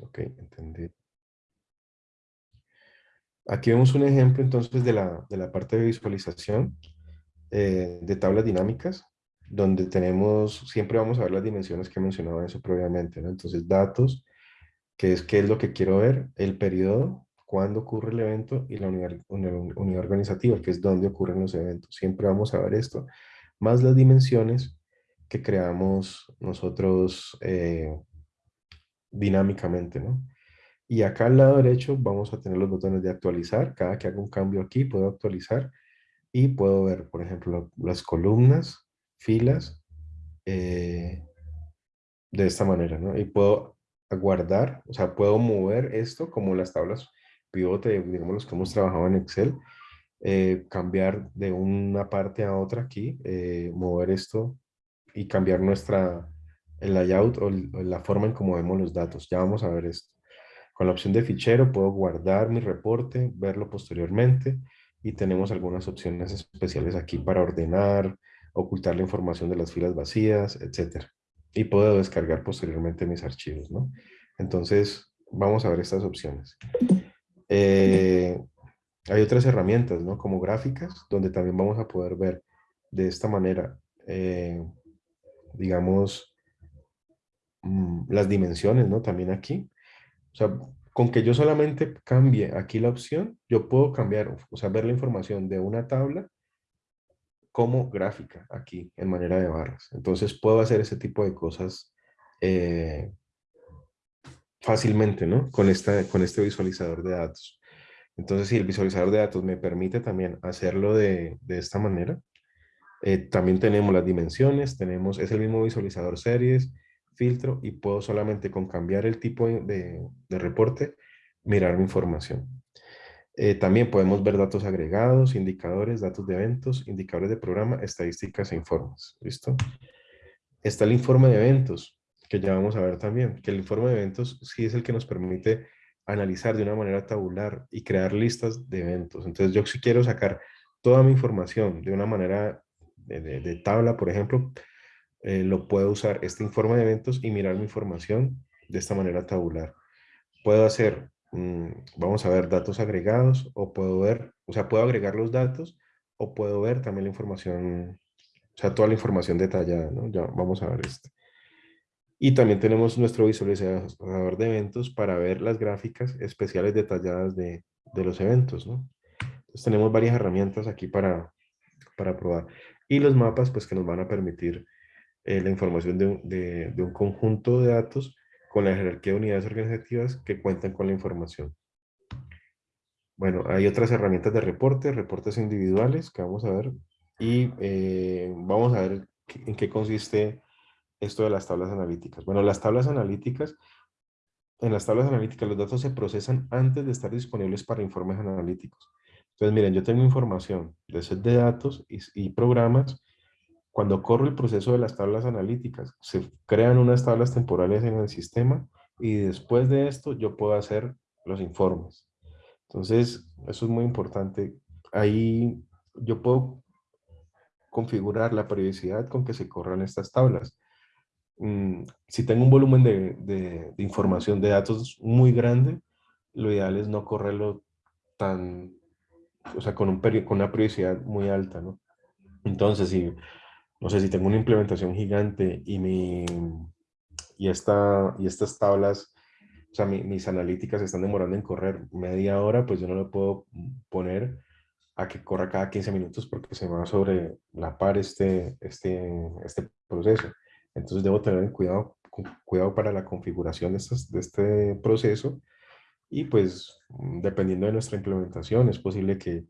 Ok, entendí. Aquí vemos un ejemplo entonces de la, de la parte de visualización eh, de tablas dinámicas, donde tenemos, siempre vamos a ver las dimensiones que mencionaba eso previamente, ¿no? Entonces datos, que es qué es lo que quiero ver, el periodo, cuándo ocurre el evento y la unidad, unidad organizativa, que es dónde ocurren los eventos. Siempre vamos a ver esto, más las dimensiones que creamos nosotros eh, dinámicamente, ¿no? Y acá al lado derecho vamos a tener los botones de actualizar. Cada que haga un cambio aquí puedo actualizar y puedo ver, por ejemplo, las columnas, filas, eh, de esta manera, ¿no? Y puedo guardar, o sea, puedo mover esto como las tablas pivote, digamos los que hemos trabajado en Excel, eh, cambiar de una parte a otra aquí, eh, mover esto y cambiar nuestra, el layout o la forma en cómo vemos los datos. Ya vamos a ver esto. Con la opción de fichero puedo guardar mi reporte, verlo posteriormente y tenemos algunas opciones especiales aquí para ordenar, ocultar la información de las filas vacías, etc. Y puedo descargar posteriormente mis archivos, ¿no? Entonces, vamos a ver estas opciones. Eh, hay otras herramientas, ¿no? Como gráficas, donde también vamos a poder ver de esta manera, eh, digamos, las dimensiones, ¿no? También aquí. O sea, con que yo solamente cambie aquí la opción, yo puedo cambiar, o sea, ver la información de una tabla como gráfica aquí en manera de barras. Entonces puedo hacer ese tipo de cosas eh, fácilmente, ¿no? Con, esta, con este visualizador de datos. Entonces, si el visualizador de datos me permite también hacerlo de, de esta manera, eh, también tenemos las dimensiones, tenemos, es el mismo visualizador series, filtro, y puedo solamente con cambiar el tipo de, de reporte, mirar mi información. Eh, también podemos ver datos agregados, indicadores, datos de eventos, indicadores de programa, estadísticas e informes. ¿Listo? Está el informe de eventos, que ya vamos a ver también, que el informe de eventos sí es el que nos permite analizar de una manera tabular y crear listas de eventos. Entonces yo si quiero sacar toda mi información de una manera de, tabla, por ejemplo, eh, lo puedo usar este informe de eventos y mirar mi información de esta manera tabular. Puedo hacer Mm, vamos a ver datos agregados o puedo ver, o sea, puedo agregar los datos o puedo ver también la información, o sea, toda la información detallada, ¿no? Ya vamos a ver esto. Y también tenemos nuestro visualizador de eventos para ver las gráficas especiales detalladas de, de los eventos, ¿no? Entonces tenemos varias herramientas aquí para, para probar. Y los mapas, pues que nos van a permitir eh, la información de, un conjunto de datos con la jerarquía de unidades organizativas que cuentan con la información. Bueno, hay otras herramientas de reporte, reportes individuales que vamos a ver y eh, vamos a ver en qué consiste esto de las tablas analíticas. Bueno, las tablas analíticas, en las tablas analíticas los datos se procesan antes de estar disponibles para informes analíticos. Entonces, miren, yo tengo información de set de datos y programas cuando corre el proceso de las tablas analíticas, se crean unas tablas temporales en el sistema y después de esto yo puedo hacer los informes. Entonces, eso es muy importante. Ahí yo puedo configurar la periodicidad con que se corran estas tablas. Mm, si tengo un volumen de, información, de datos muy grande, lo ideal es no correrlo tan, o sea, con, un con una periodicidad muy alta, ¿no? Entonces, si no sé, si tengo una implementación gigante y, mi, y, esta, y estas tablas, o sea, mis analíticas están demorando en correr media hora, pues yo no le puedo poner a que corra cada 15 minutos porque se va sobre la par este, este, este proceso. Entonces debo tener cuidado, cuidado para la configuración de, de este proceso y pues dependiendo de nuestra implementación es posible que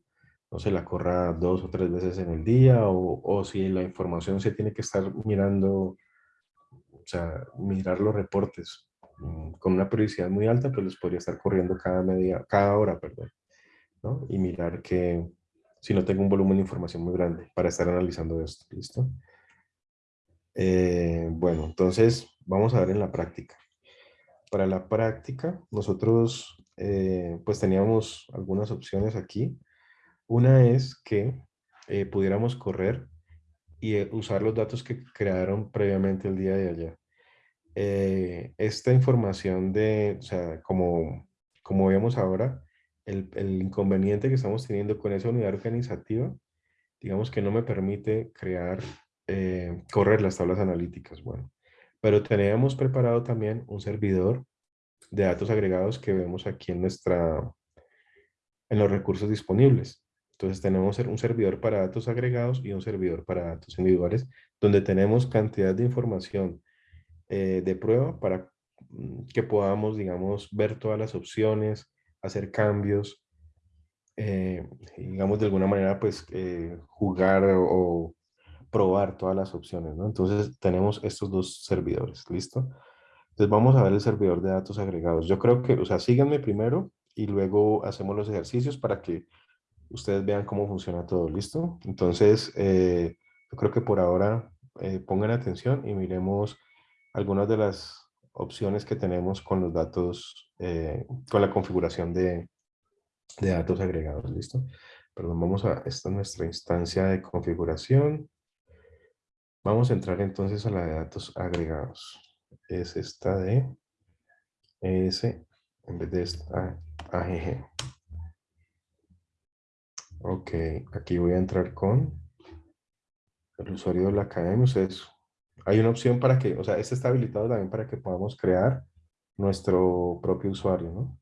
no se la corra dos o tres veces en el día o, o, si la información se tiene que estar mirando, o sea, mirar los reportes mm, con una periodicidad muy alta, pues los podría estar corriendo cada media, cada hora, perdón, ¿no? Y mirar que si no tengo un volumen de información muy grande para estar analizando esto, ¿listo? Eh, bueno, entonces vamos a ver en la práctica. Para la práctica, nosotros eh, pues teníamos algunas opciones aquí. Una es que eh, pudiéramos correr y eh, usar los datos que crearon previamente el día de ayer. eh, esta información de, o sea, como, como vemos ahora, el, inconveniente que estamos teniendo con esa unidad organizativa, digamos que no me permite crear, correr las tablas analíticas. Bueno, pero tenemos preparado también un servidor de datos agregados que vemos aquí en nuestra, en los recursos disponibles. Entonces tenemos un servidor para datos agregados y un servidor para datos individuales, donde tenemos cantidad de información eh, de prueba para mm, que podamos, digamos, ver todas las opciones, hacer cambios, eh, digamos, de alguna manera, pues, eh, jugar o, probar todas las opciones, ¿no? Entonces, tenemos estos dos servidores, ¿listo? Entonces, vamos a ver el servidor de datos agregados. Yo creo que, o sea, síganme primero y luego hacemos los ejercicios para que ustedes vean cómo funciona todo, ¿listo? Entonces, yo creo que por ahora pongan atención y miremos algunas de las opciones que tenemos con los datos, eh, con la configuración de, de, datos agregados, ¿listo? Perdón, vamos a, esta es nuestra instancia de configuración. Vamos a entrar entonces a la de datos agregados. Es esta de ES en vez de esta AGG. Ok, aquí voy a entrar con el usuario de la academia. Ustedes hay una opción para que, o sea, este está habilitado también para que podamos crear nuestro propio usuario, ¿no?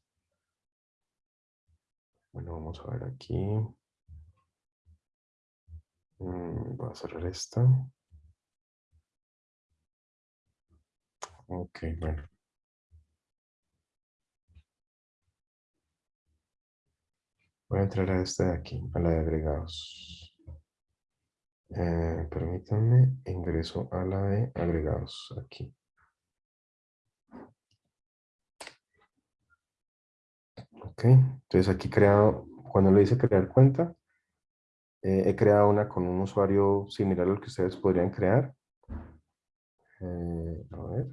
Bueno, vamos a ver aquí. Mm, voy a cerrar esta. Ok, bueno. Voy a entrar a esta de aquí, a la de agregados. Eh, permítanme, ingreso a la de agregados aquí. Ok, entonces aquí creado, cuando le dice crear cuenta, eh, he creado una con un usuario similar al que ustedes podrían crear. Eh, a ver.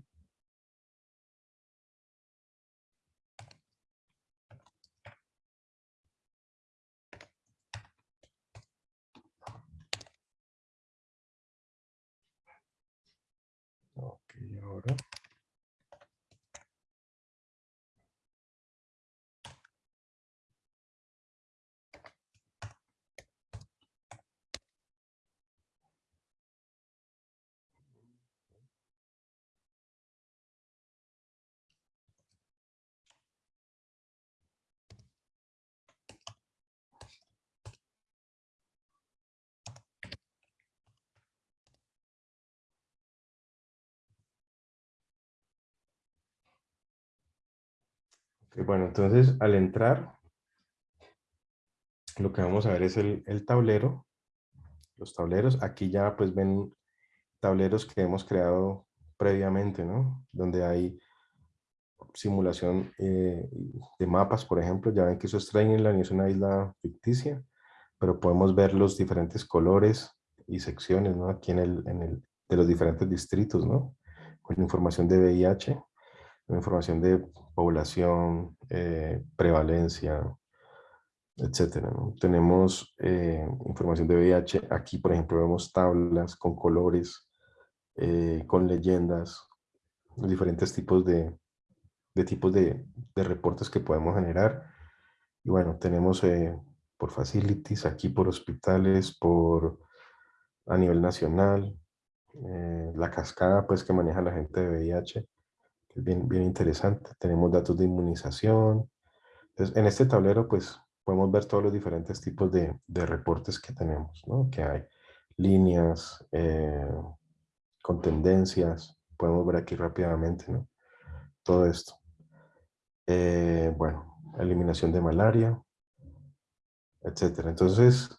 ahora. Bueno, entonces al entrar, lo que vamos a ver es el, tablero. Los tableros, aquí ya pues ven tableros que hemos creado previamente, ¿no? Donde hay simulación eh, de mapas, por ejemplo. Ya ven que eso es Trainingland y es una isla ficticia, pero podemos ver los diferentes colores y secciones, ¿no? Aquí en el, en el de los diferentes distritos, ¿no? Con información de VIH, información de población, eh, prevalencia, etcétera. Tenemos eh, información de VIH. Aquí, por ejemplo, vemos tablas con colores, eh, con leyendas, diferentes tipos de, de tipos de, de, reportes que podemos generar. Y bueno, tenemos por facilities, aquí por hospitales, por a nivel nacional, la cascada pues que maneja la gente de VIH, bien, bien interesante. Tenemos datos de inmunización. Entonces, en este tablero, pues, podemos ver todos los diferentes tipos de, de reportes que tenemos, ¿no? Que hay líneas, eh, con tendencias. Podemos ver aquí rápidamente, ¿no? Todo esto. Eh, bueno, eliminación de malaria, etcétera. Entonces,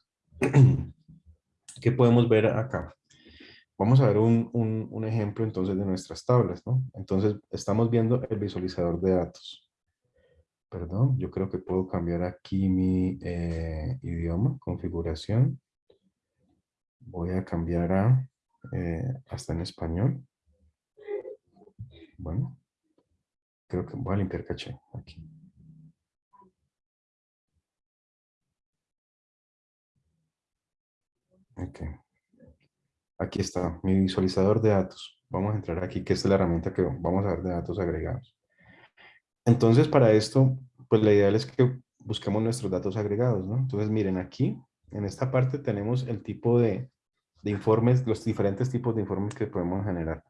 ¿qué podemos ver acá? Vamos a ver un, ejemplo entonces de nuestras tablas, ¿no? Entonces estamos viendo el visualizador de datos. Perdón, yo creo que puedo cambiar aquí mi eh, idioma, configuración. Voy a cambiar a eh, hasta en español. Bueno, creo que voy a limpiar caché aquí. Ok. Aquí está, mi visualizador de datos. vamos a entrar aquí, que es la herramienta que vamos a ver de datos agregados. Entonces, para esto, pues la idea es que busquemos nuestros datos agregados, ¿no? Entonces, miren aquí, en esta parte tenemos el tipo de, de informes, los diferentes tipos de informes que podemos generar.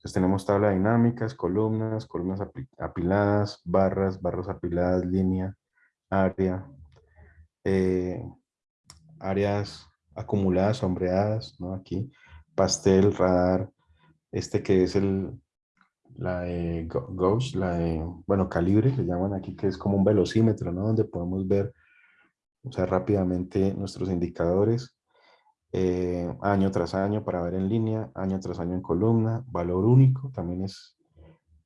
Entonces tenemos tabla dinámicas, columnas, columnas apiladas, barras, barras apiladas, línea, área, eh, áreas acumuladas, sombreadas, ¿no? Aquí, pastel, radar, este que es el, la de Gauss, la de, bueno, calibre, le llaman aquí, que es como un velocímetro, ¿no? Donde podemos ver, o sea, rápidamente nuestros indicadores, eh, año tras año para ver en línea, año tras año en columna, valor único, también es,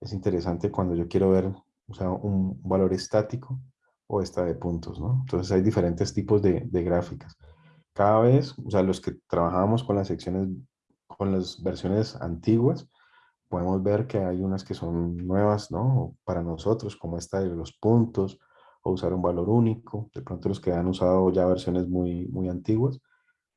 es interesante cuando yo quiero ver, o sea, un valor estático o esta de puntos, ¿no? Entonces hay diferentes tipos de, de gráficas. Cada vez, o sea, los que trabajamos con las secciones, con las versiones antiguas, podemos ver que hay unas que son nuevas, ¿no? Para nosotros, como esta de los puntos, o usar un valor único. De pronto los que han usado ya versiones muy, muy antiguas,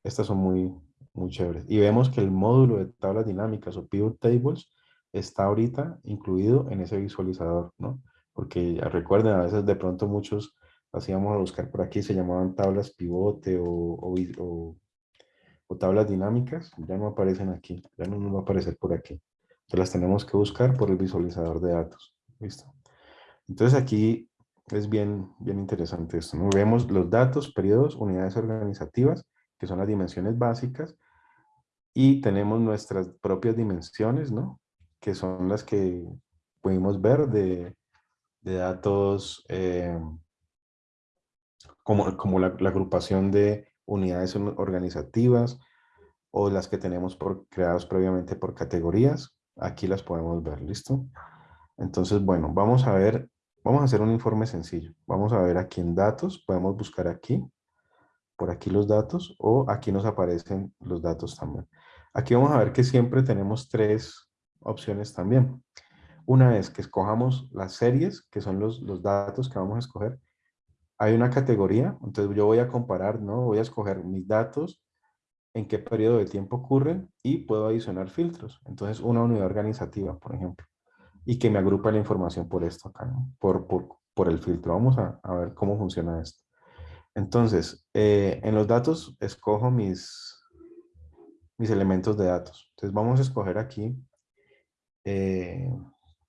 estas son muy, muy chéveres. Y vemos que el módulo de tablas dinámicas o pivot tables está ahorita incluido en ese visualizador, ¿no? Porque recuerden, a veces de pronto muchos hacíamos a buscar por aquí, se llamaban tablas pivote o, o, tablas dinámicas, ya no aparecen aquí, ya no nos va a aparecer por aquí. Entonces las tenemos que buscar por el visualizador de datos. ¿Listo? Entonces aquí es bien, bien interesante esto. ¿no? Vemos los datos, periodos, unidades organizativas, que son las dimensiones básicas, y tenemos nuestras propias dimensiones, ¿no? Que son las que pudimos ver de, de datos eh, como, como la, agrupación de unidades organizativas o las que tenemos por, creadas previamente por categorías. Aquí las podemos ver, ¿listo? Entonces, bueno, vamos a ver, vamos a hacer un informe sencillo. Vamos a ver aquí en datos, podemos buscar aquí por aquí los datos o aquí nos aparecen los datos también. Aquí vamos a ver que siempre tenemos tres opciones también. Una es que escojamos las series, que son los, los datos que vamos a escoger. Hay una categoría, entonces yo voy a comparar, ¿no? Voy a escoger mis datos, en qué periodo de tiempo ocurren y puedo adicionar filtros. Entonces una unidad organizativa, por ejemplo, y que me agrupa la información por esto acá. Por, por, por el filtro. Vamos a, a ver cómo funciona esto. Entonces, eh, en los datos escojo mis, mis elementos de datos. Entonces vamos a escoger aquí, eh,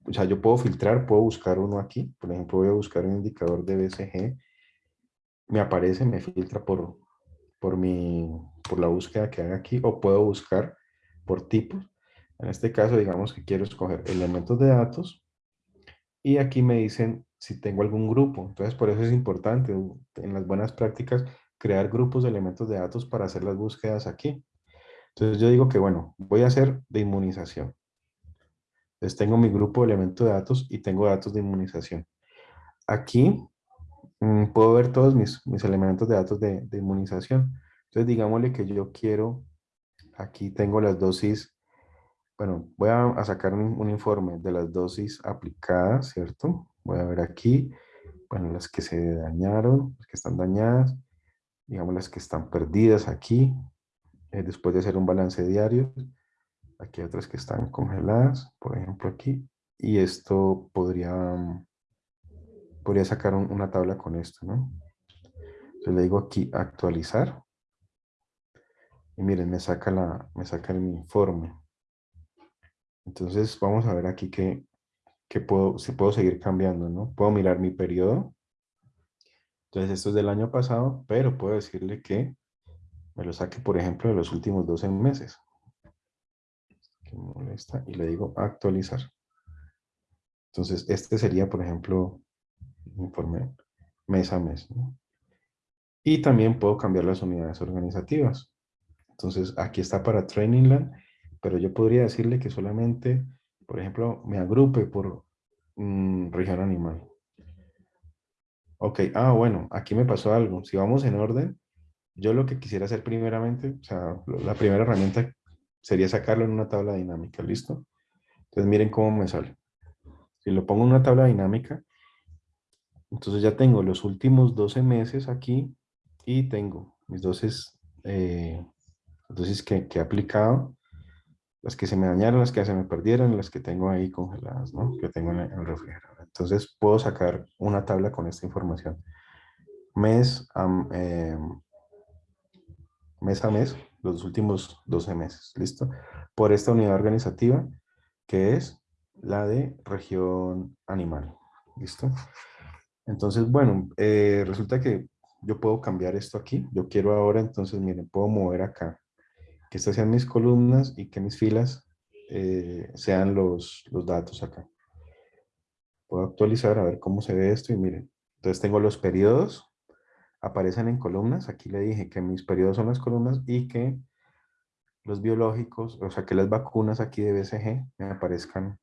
o sea, yo puedo filtrar, puedo buscar uno aquí. Por ejemplo, voy a buscar un indicador de BCG. Me aparece, me filtra por, por, mi, por la búsqueda que haga aquí. O puedo buscar por tipos. En este caso, digamos que quiero escoger elementos de datos. Y aquí me dicen si tengo algún grupo. Entonces, por eso es importante en las buenas prácticas crear grupos de elementos de datos para hacer las búsquedas aquí. Entonces, yo digo que, bueno, voy a hacer de inmunización. Entonces, tengo mi grupo de elementos de datos y tengo datos de inmunización. Aquí puedo ver todos mis, mis elementos de datos de, de inmunización. Entonces, digámosle que yo quiero, aquí tengo las dosis bueno, voy a, sacar un, informe de las dosis aplicadas, ¿cierto? Voy a ver aquí, bueno, las que se dañaron, las que están dañadas, digamos las que están perdidas aquí, eh, después de hacer un balance diario. Aquí hay otras que están congeladas, por ejemplo aquí, y esto podría, podría sacar una tabla con esto, ¿no? Entonces le digo aquí actualizar. Y miren, me saca, la, me saca el informe. Entonces vamos a ver aquí que, puedo, si puedo seguir cambiando, ¿no? Puedo mirar mi periodo. Entonces esto es del año pasado, pero puedo decirle que me lo saque, por ejemplo, de los últimos 12 meses. y le digo actualizar. Entonces este sería, por ejemplo, informe mes a mes. Y también puedo cambiar las unidades organizativas. Entonces aquí está para Trainingland pero yo podría decirle que solamente, por ejemplo, me agrupe por región animal. Ok, ah, bueno, aquí me pasó algo. Si vamos en orden, yo lo que quisiera hacer primeramente, o sea, la primera herramienta sería sacarlo en una tabla dinámica, ¿listo? Entonces miren cómo me sale. Si lo pongo en una tabla dinámica, entonces ya tengo los últimos 12 meses aquí y tengo mis dosis, eh, dosis que, que he aplicado las que se me dañaron, las que se me perdieron, las que tengo ahí congeladas, ¿no? Que tengo en el refrigerador. Entonces puedo sacar una tabla con esta información. Mes a, em, mes a mes, los últimos 12 meses, ¿listo? Por esta unidad organizativa, que es la de región animal, ¿listo? Entonces, bueno, eh, resulta que yo puedo cambiar esto aquí. Yo quiero ahora, entonces, miren, puedo mover acá. Que estas sean mis columnas y que mis filas eh, sean los, los datos acá. Puedo actualizar a ver cómo se ve esto y miren. Entonces tengo los periodos, aparecen en columnas. Aquí le dije que mis periodos son las columnas y que los biológicos, o sea que las vacunas aquí de BCG me aparezcan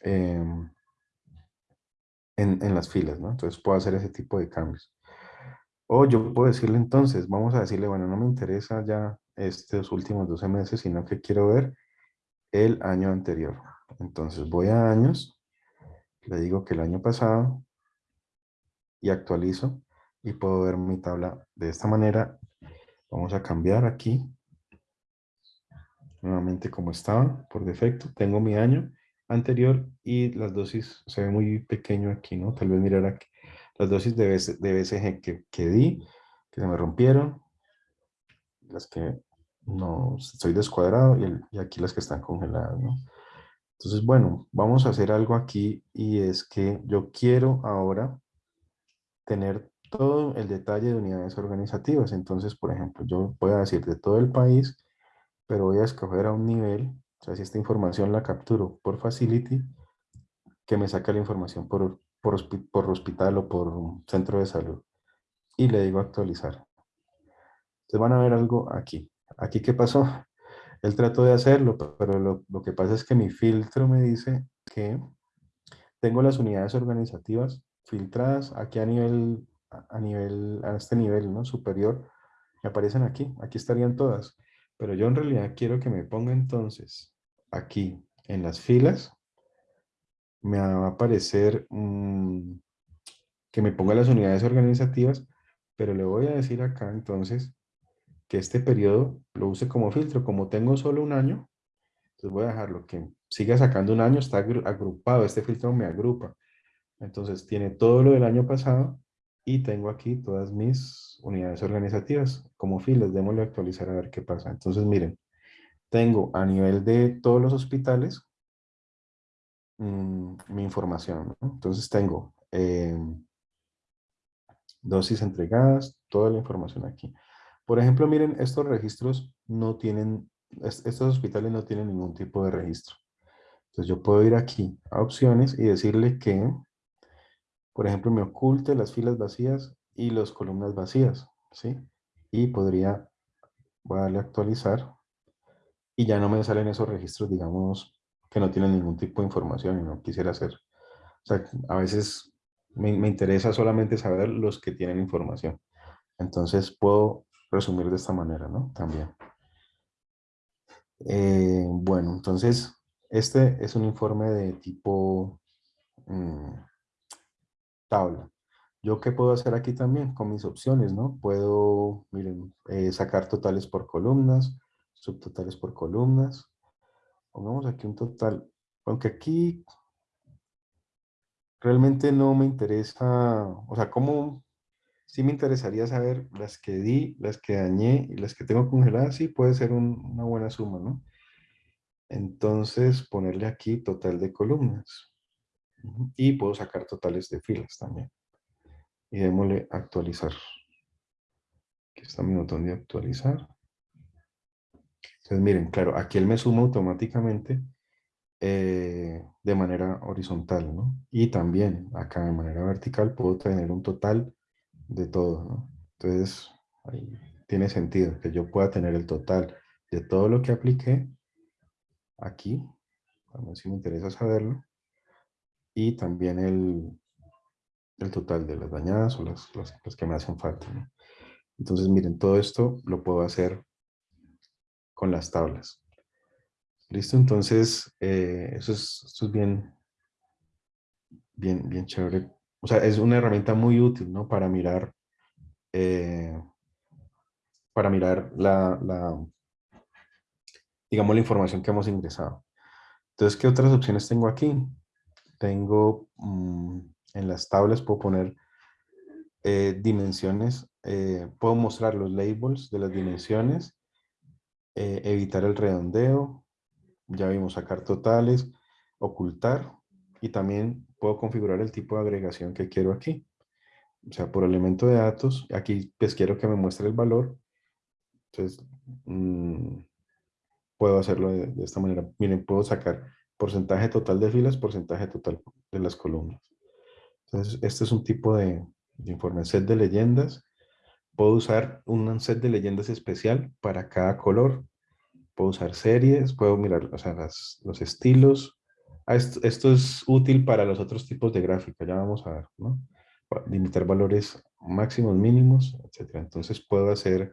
em, en, en, las filas, ¿no? Entonces puedo hacer ese tipo de cambios. O yo puedo decirle entonces, vamos a decirle, bueno, no me interesa ya estos últimos 12 meses, sino que quiero ver el año anterior. Entonces voy a años, le digo que el año pasado y actualizo y puedo ver mi tabla de esta manera. Vamos a cambiar aquí nuevamente como estaba por defecto. Tengo mi año anterior y las dosis se ve muy pequeño aquí, ¿no? Tal vez mirar aquí las dosis de, BCG que, que di, que se me rompieron, las que no estoy descuadrado y, y, aquí las que están congeladas, ¿no? Entonces, bueno, vamos a hacer algo aquí y es que yo quiero ahora tener todo el detalle de unidades organizativas. Entonces, por ejemplo, yo voy a decir de todo el país, pero voy a escoger a un nivel, si esta información la capturo por Facility, que me saca la información por, por, por hospital o por centro de salud. Y le digo actualizar. Entonces van a ver algo aquí. ¿Aquí qué pasó? Él trató de hacerlo, pero lo, lo, que pasa es que mi filtro me dice que tengo las unidades organizativas filtradas aquí a nivel, a nivel, a este nivel ¿no? superior. Me aparecen aquí, aquí estarían todas. Pero yo en realidad quiero que me ponga entonces aquí en las filas me va a aparecer que me ponga las unidades organizativas, pero le voy a decir acá entonces que este periodo lo use como filtro. Como tengo solo un año, entonces voy a dejarlo que siga sacando un año, está agrupado, este filtro me agrupa. Entonces tiene todo lo del año pasado y tengo aquí todas mis unidades organizativas como filas. Démosle actualizar a ver qué pasa. Entonces miren, tengo a nivel de todos los hospitales, Mm, mi información. Entonces tengo em, dosis entregadas, toda la información aquí. Por ejemplo, miren, estos registros no tienen, estos hospitales no tienen ningún tipo de registro. Entonces yo puedo ir aquí a opciones y decirle que, por ejemplo, me oculte las filas vacías y las columnas vacías, ¿sí? Y podría, voy a darle a actualizar y ya no me salen esos registros, digamos, que no tienen ningún tipo de información y no quisiera hacer. O sea, a veces me, me interesa solamente saber los que tienen información. Entonces puedo resumir de esta manera, ¿no? También. Eh, bueno, entonces este es un informe de tipo mmm, tabla. ¿Yo qué puedo hacer aquí también con mis opciones, no? Puedo, miren, eh, sacar totales por columnas, subtotales por columnas, Pongamos aquí un total. Aunque aquí realmente no me interesa, o sea, como sí me interesaría saber las que di, las que dañé y las que tengo congeladas, sí puede ser una buena suma, ¿no? Entonces, ponerle aquí total de columnas. Y puedo sacar totales de filas también. Y démosle actualizar. Aquí está mi botón de actualizar. Entonces, miren, claro, aquí él me suma automáticamente eh, de manera horizontal, ¿no? Y también acá de manera vertical puedo tener un total de todo, ¿no? Entonces, ahí tiene sentido que yo pueda tener el total de todo lo que apliqué aquí, ver si me interesa saberlo, y también el, el total de las dañadas o las, las, que me hacen falta, ¿no? Entonces, miren, todo esto lo puedo hacer con las tablas. ¿Listo? Entonces, eh, eso, es, bien, bien, bien chévere. O sea, es una herramienta muy útil, ¿no? Para mirar, eh, para mirar la, digamos, la información que hemos ingresado. Entonces, ¿qué otras opciones tengo aquí? Tengo mm, en las tablas, puedo poner eh, dimensiones, puedo mostrar los labels de las dimensiones, eh, evitar el redondeo, ya vimos sacar totales, ocultar y también puedo configurar el tipo de agregación que quiero aquí. O sea, por elemento de datos, aquí pues quiero que me muestre el valor. Entonces, mm, puedo hacerlo de, esta manera. Miren, puedo sacar porcentaje total de filas, porcentaje total de las columnas. Entonces, este es un tipo de, de informe, set de leyendas. Puedo usar un set de leyendas especial para cada color. Puedo usar series, puedo mirar o sea, los estilos. Ah, esto, es útil para los otros tipos de gráfica, ya vamos a ver, ¿no? limitar valores máximos, mínimos, etc. Entonces puedo hacer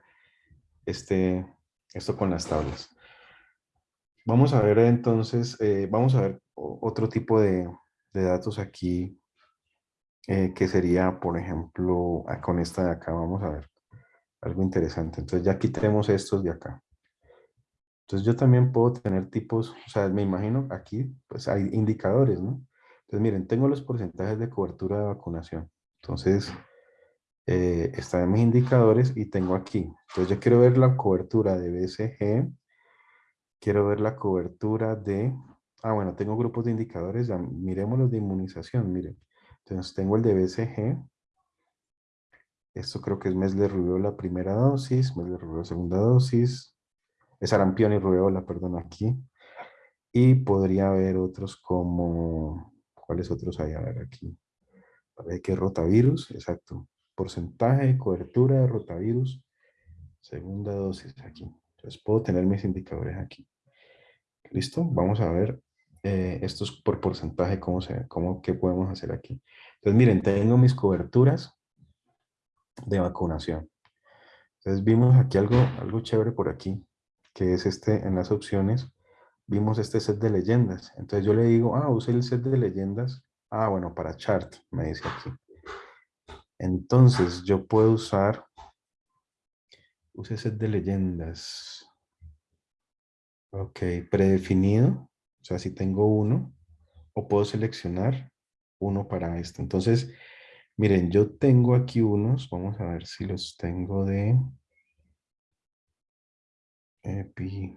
este, esto con las tablas. Vamos a ver entonces, eh, vamos a ver otro tipo de, datos aquí, eh, que sería, por ejemplo, ah, con esta de acá, vamos a ver algo interesante. Entonces ya aquí tenemos estos de acá. Entonces yo también puedo tener tipos, o sea, me imagino aquí, pues hay indicadores, ¿no? Entonces miren, tengo los porcentajes de cobertura de vacunación. Entonces, eh, están en mis indicadores y tengo aquí. Entonces yo quiero ver la cobertura de BCG, quiero ver la cobertura de, ah bueno, tengo grupos de indicadores, ya miremos los de inmunización, miren. Entonces tengo el de BCG, esto creo que es mes de rubiola primera dosis, mes de rubiola segunda dosis, es arampión y rubiola, perdón, aquí. Y podría haber otros como, ¿cuáles otros hay? A ver aquí. ¿Qué que rotavirus, exacto. Porcentaje de cobertura de rotavirus, segunda dosis aquí. Entonces puedo tener mis indicadores aquí. ¿Listo? Vamos a ver eh, estos por porcentaje, cómo se, cómo, qué podemos hacer aquí. Entonces miren, tengo mis coberturas de vacunación. Entonces vimos aquí algo, algo chévere por aquí, que es este, en las opciones, vimos este set de leyendas. Entonces yo le digo, ah, use el set de leyendas Ah, bueno, para chart, me dice aquí. Entonces, yo puedo usar, use set de leyendas. Ok, predefinido. Sea, si tengo uno, o puedo seleccionar uno para esto. Entonces, miren, yo tengo aquí unos, vamos a ver si los tengo de epi.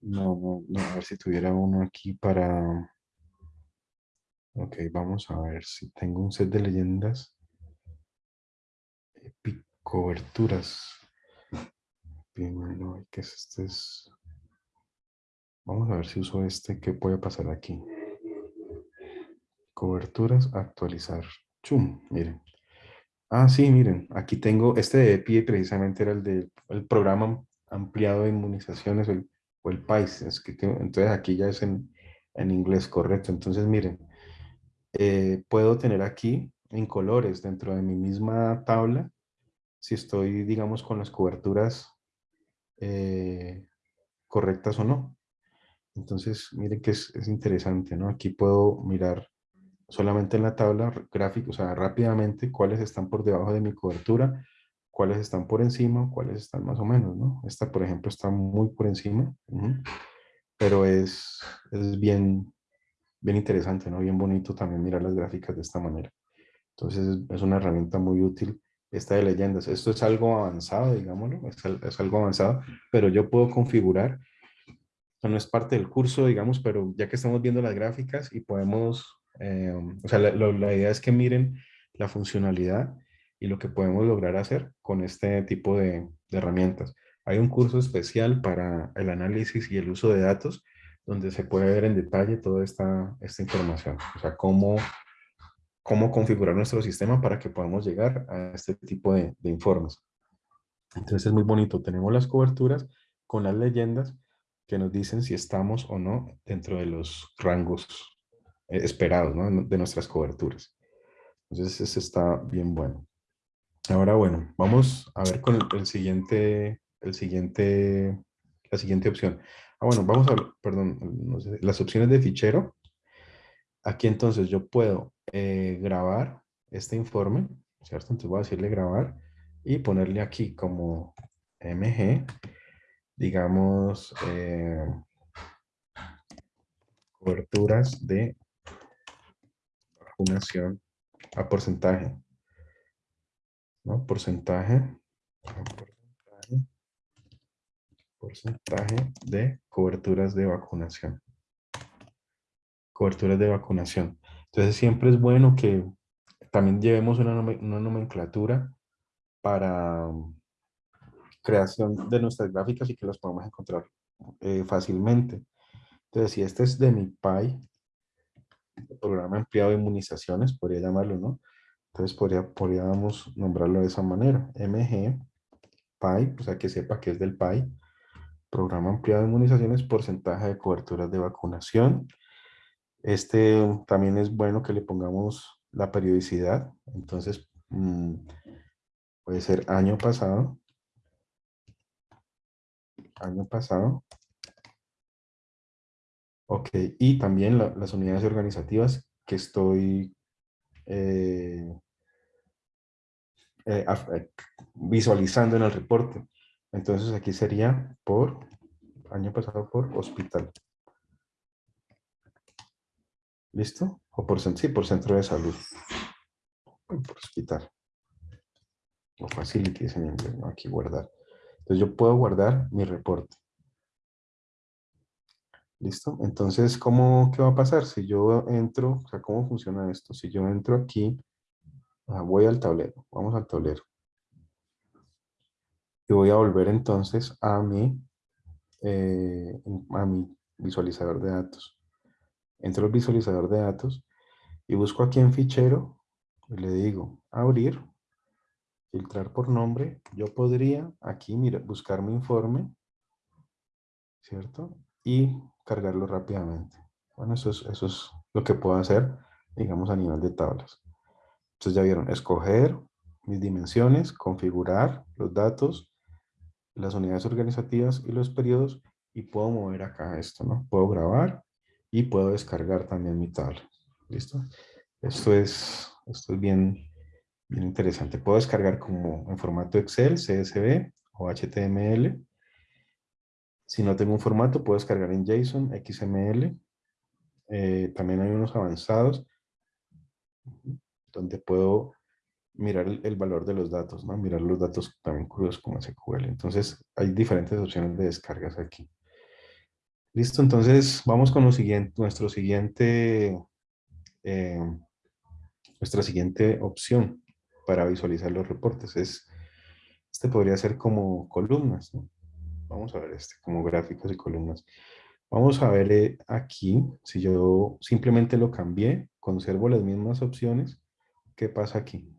No, no, no, a ver si tuviera uno aquí para... Ok, vamos a ver si tengo un set de leyendas. Coberturas. Primero, ¿qué es este? Vamos a ver si uso este, ¿qué puede pasar aquí? Coberturas, actualizar. Chum, miren. Ah, sí, miren, aquí tengo, este de EPI precisamente era el del programa ampliado de inmunizaciones, el o el que, entonces aquí ya es en, en inglés correcto. Entonces miren, eh, puedo tener aquí en colores dentro de mi misma tabla, si estoy, digamos, con las coberturas eh, correctas o no. Entonces, miren que es, es, interesante, ¿no? Aquí puedo mirar solamente en la tabla gráfica, o sea, rápidamente cuáles están por debajo de mi cobertura cuáles están por encima, cuáles están más o menos, ¿no? Esta, por ejemplo, está muy por encima, pero es, es bien, bien interesante, ¿no? Bien bonito también mirar las gráficas de esta manera. Entonces, es una herramienta muy útil esta de leyendas. Esto es algo avanzado, digámoslo, es, es algo avanzado, pero yo puedo configurar, no es parte del curso, digamos, pero ya que estamos viendo las gráficas y podemos, eh, o sea, la, la idea es que miren la funcionalidad y lo que podemos lograr hacer con este tipo de, herramientas. Hay un curso especial para el análisis y el uso de datos donde se puede ver en detalle toda esta, esta información. O sea, cómo, cómo configurar nuestro sistema para que podamos llegar a este tipo de, de informes. Entonces es muy bonito. Tenemos las coberturas con las leyendas que nos dicen si estamos o no dentro de los rangos eh, esperados ¿no? de nuestras coberturas. Entonces, eso está bien bueno. Ahora, bueno, vamos a ver con el, siguiente, el siguiente, la siguiente opción. Ah, bueno, vamos a perdón, las opciones de fichero. Aquí entonces yo puedo eh, grabar este informe, ¿cierto? Entonces voy a decirle grabar y ponerle aquí como MG, digamos, eh, coberturas de vacunación a porcentaje. ¿no? Porcentaje, porcentaje, porcentaje de coberturas de vacunación. Coberturas de vacunación. Entonces siempre es bueno que también llevemos una, nomenclatura para um, creación de nuestras gráficas y que las podamos encontrar eh, fácilmente. Entonces, si este es de mi PAI, el programa empleado de inmunizaciones, podría llamarlo, ¿no? Entonces podría, podríamos nombrarlo de esa manera. MG, PAI, o sea que sepa que es del PAI. Programa ampliado de inmunizaciones, porcentaje de coberturas de vacunación. Este también es bueno que le pongamos la periodicidad. Entonces, mm, puede ser año pasado. Año pasado. Ok, y también las unidades organizativas que estoy eh, eh, eh, visualizando en el reporte. Entonces aquí sería por, año pasado por hospital. ¿Listo? O por, sí, por centro de salud. por hospital. O facilities en inglés, ¿no? Aquí guardar. Entonces yo puedo guardar mi reporte. ¿Listo? Entonces, ¿cómo, ¿qué va a pasar? Si yo entro, o sea, ¿cómo funciona esto? Si yo entro aquí, ah, voy al tablero, vamos al tablero. Y voy a volver entonces a mi, eh, a mi visualizador de datos. Entro al visualizador de datos y busco aquí en fichero y le digo abrir, filtrar por nombre. Yo podría aquí mira, buscar mi informe, ¿cierto? Y cargarlo rápidamente. Bueno, eso es, eso es lo que puedo hacer, digamos, a nivel de tablas. Entonces ya vieron, escoger mis dimensiones, configurar los datos, las unidades organizativas y los periodos, y puedo mover acá esto, ¿no? Puedo grabar y puedo descargar también mi tabla. ¿Listo? Esto es, esto es bien, bien interesante. Puedo descargar como en formato Excel, CSV o HTML si no tengo un formato, puedo descargar en JSON, XML. Eh, también hay unos avanzados donde puedo mirar el, valor de los datos, ¿no? mirar los datos también crudos como SQL. Entonces, hay diferentes opciones de descargas aquí. Listo, entonces vamos con lo siguiente, nuestro siguiente, eh, nuestra siguiente opción para visualizar los reportes. Es, este podría ser como columnas. Vamos a ver este, como gráficos y columnas. Vamos a ver eh, aquí, si yo simplemente lo cambié, conservo las mismas opciones, ¿qué pasa aquí?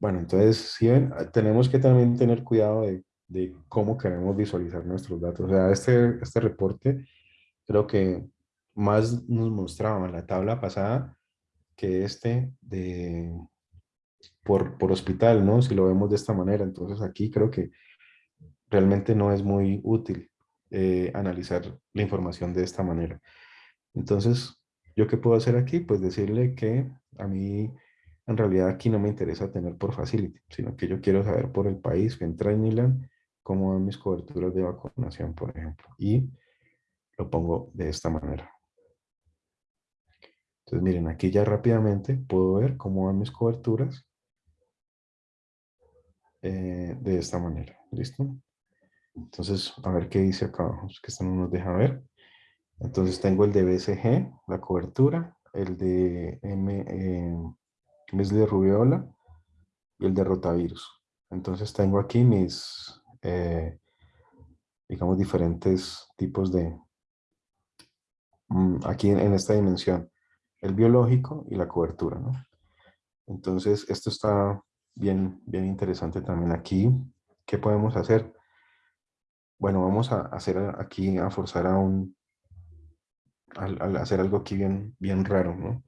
Bueno, entonces, si ven, tenemos que también tener cuidado de, de, cómo queremos visualizar nuestros datos. O sea, este, este reporte creo que más nos mostraba en la tabla pasada que este de por, por hospital, ¿no? Si lo vemos de esta manera. Entonces aquí creo que realmente no es muy útil eh, analizar la información de esta manera. Entonces, ¿yo qué puedo hacer aquí? Pues decirle que a mí en realidad aquí no me interesa tener por facility, sino que yo quiero saber por el país, entra en Milan, cómo van mis coberturas de vacunación, por ejemplo. Y lo pongo de esta manera. Entonces, miren, aquí ya rápidamente puedo ver cómo van mis coberturas eh, de esta manera. ¿Listo? Entonces, a ver qué dice acá abajo, que esto no nos deja ver. Entonces tengo el de BCG, la cobertura, el de M, eh, rubiola y el de rotavirus. Entonces tengo aquí mis, eh, digamos, diferentes tipos de, mm, aquí en, esta dimensión, el biológico y la cobertura. Entonces esto está bien, bien interesante también aquí. ¿Qué podemos hacer? Bueno, vamos a hacer aquí, a forzar a un, al, hacer algo aquí bien, bien raro, ¿no?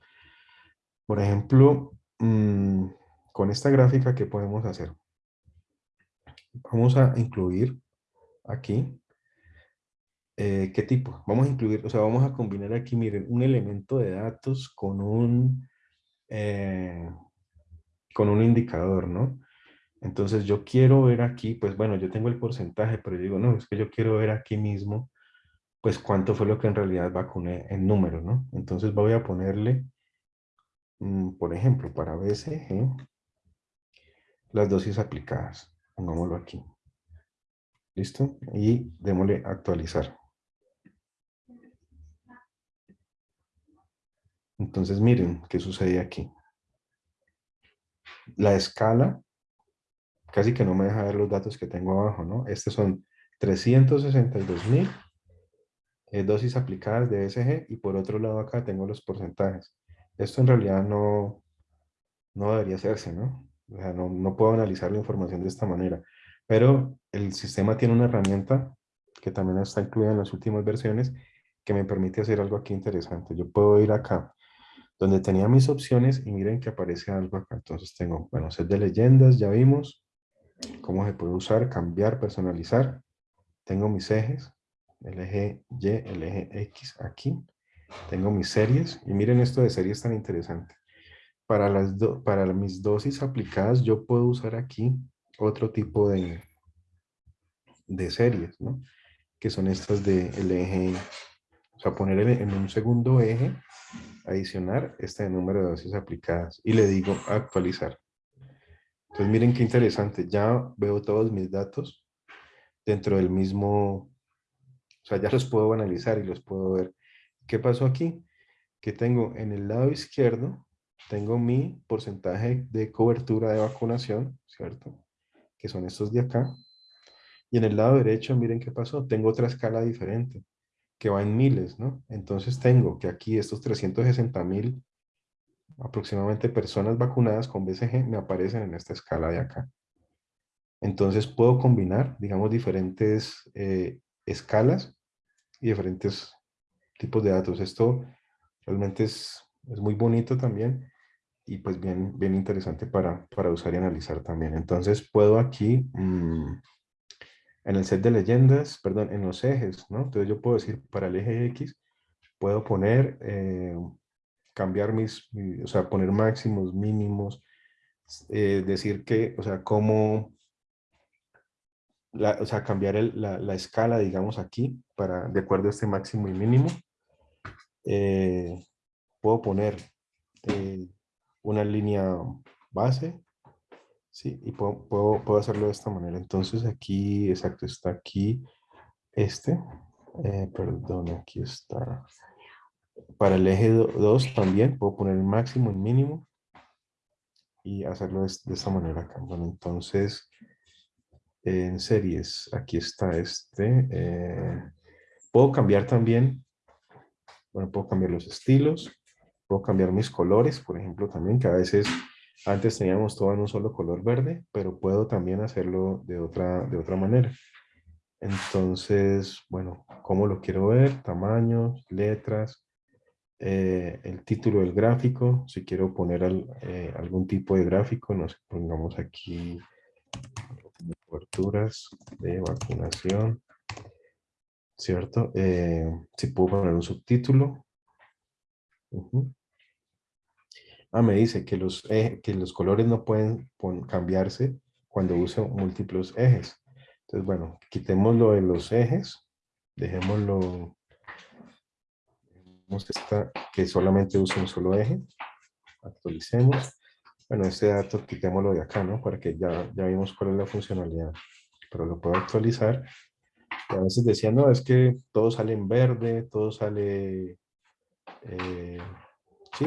Por ejemplo, mm, con esta gráfica, ¿qué podemos hacer? Vamos a incluir aquí, eh, ¿qué tipo? Vamos a incluir, o sea, vamos a combinar aquí, miren, un elemento de datos con un, eh, con un indicador, ¿no? Entonces yo quiero ver aquí, pues bueno, yo tengo el porcentaje, pero yo digo, no, es que yo quiero ver aquí mismo, pues cuánto fue lo que en realidad vacuné en número, ¿no? Entonces voy a ponerle, mm, por ejemplo, para BCG, las dosis aplicadas. Pongámoslo aquí. ¿Listo? Y démosle actualizar. Entonces miren qué sucede aquí. La escala, casi que no me deja ver los datos que tengo abajo, ¿no? Estos son 362 mil eh, dosis aplicadas de BCG y por otro lado acá tengo los porcentajes. Esto en realidad no, no debería hacerse, ¿no? No, no puedo analizar la información de esta manera. Pero el sistema tiene una herramienta que también está incluida en las últimas versiones que me permite hacer algo aquí interesante. Yo puedo ir acá donde tenía mis opciones y miren que aparece algo acá. Entonces tengo, bueno, set de leyendas, ya vimos cómo se puede usar, cambiar, personalizar. Tengo mis ejes, el eje Y, el eje X aquí. Tengo mis series y miren esto de series tan interesante. Para, las para mis dosis aplicadas yo puedo usar aquí otro tipo de, de series, ¿no? Que son estas de el eje, o sea, poner en un segundo eje, adicionar este número de dosis aplicadas y le digo actualizar. Entonces miren qué interesante, ya veo todos mis datos dentro del mismo, o sea, ya los puedo analizar y los puedo ver. ¿Qué pasó aquí? Que tengo en el lado izquierdo, tengo mi porcentaje de cobertura de vacunación, ¿cierto? que son estos de acá. Y en el lado derecho, miren qué pasó, tengo otra escala diferente, que va en miles, ¿no? Entonces tengo que aquí estos 360 mil aproximadamente personas vacunadas con BCG me aparecen en esta escala de acá. Entonces puedo combinar, digamos, diferentes eh, escalas y diferentes tipos de datos. Esto realmente es, es muy bonito también y pues bien, bien interesante para, para usar y analizar también. Entonces puedo aquí, mm, en el set de leyendas, perdón, en los ejes, ¿no? Entonces yo puedo decir para el eje X, puedo poner, eh, cambiar mis, o sea, poner máximos, mínimos, eh, decir que, o sea, cómo, la, o sea, cambiar el, la, la, escala, digamos, aquí, para, de acuerdo a este máximo y mínimo. Eh, puedo poner una línea base, ¿sí? Y puedo, puedo, hacerlo de esta manera. Entonces aquí, exacto, está aquí este, eh, perdón, aquí está. Para el eje 2 también puedo poner el máximo, el mínimo y hacerlo de, esta manera acá. Bueno, entonces en series, aquí está este. Eh, puedo cambiar también, bueno, puedo cambiar los estilos. Puedo cambiar mis colores, por ejemplo, también, que a veces antes teníamos todo en un solo color verde, pero puedo también hacerlo de otra, de otra manera. Entonces, bueno, ¿cómo lo quiero ver? Tamaños, letras, eh, el título del gráfico, si quiero poner eh, algún tipo de gráfico, nos pongamos aquí coberturas de vacunación, ¿cierto? Eh, si puedo poner un subtítulo, Ah, me dice que los, que los colores no pueden cambiarse cuando uso múltiples ejes. Entonces, bueno, quitémoslo de los ejes, dejémoslo, esta, que solamente use un solo eje, actualicemos. Bueno, este dato quitémoslo de acá, ¿no? Para que ya, ya vimos cuál es la funcionalidad, pero lo puedo actualizar. a veces decía, no, es que todo sale en verde, todo sale eh, sí,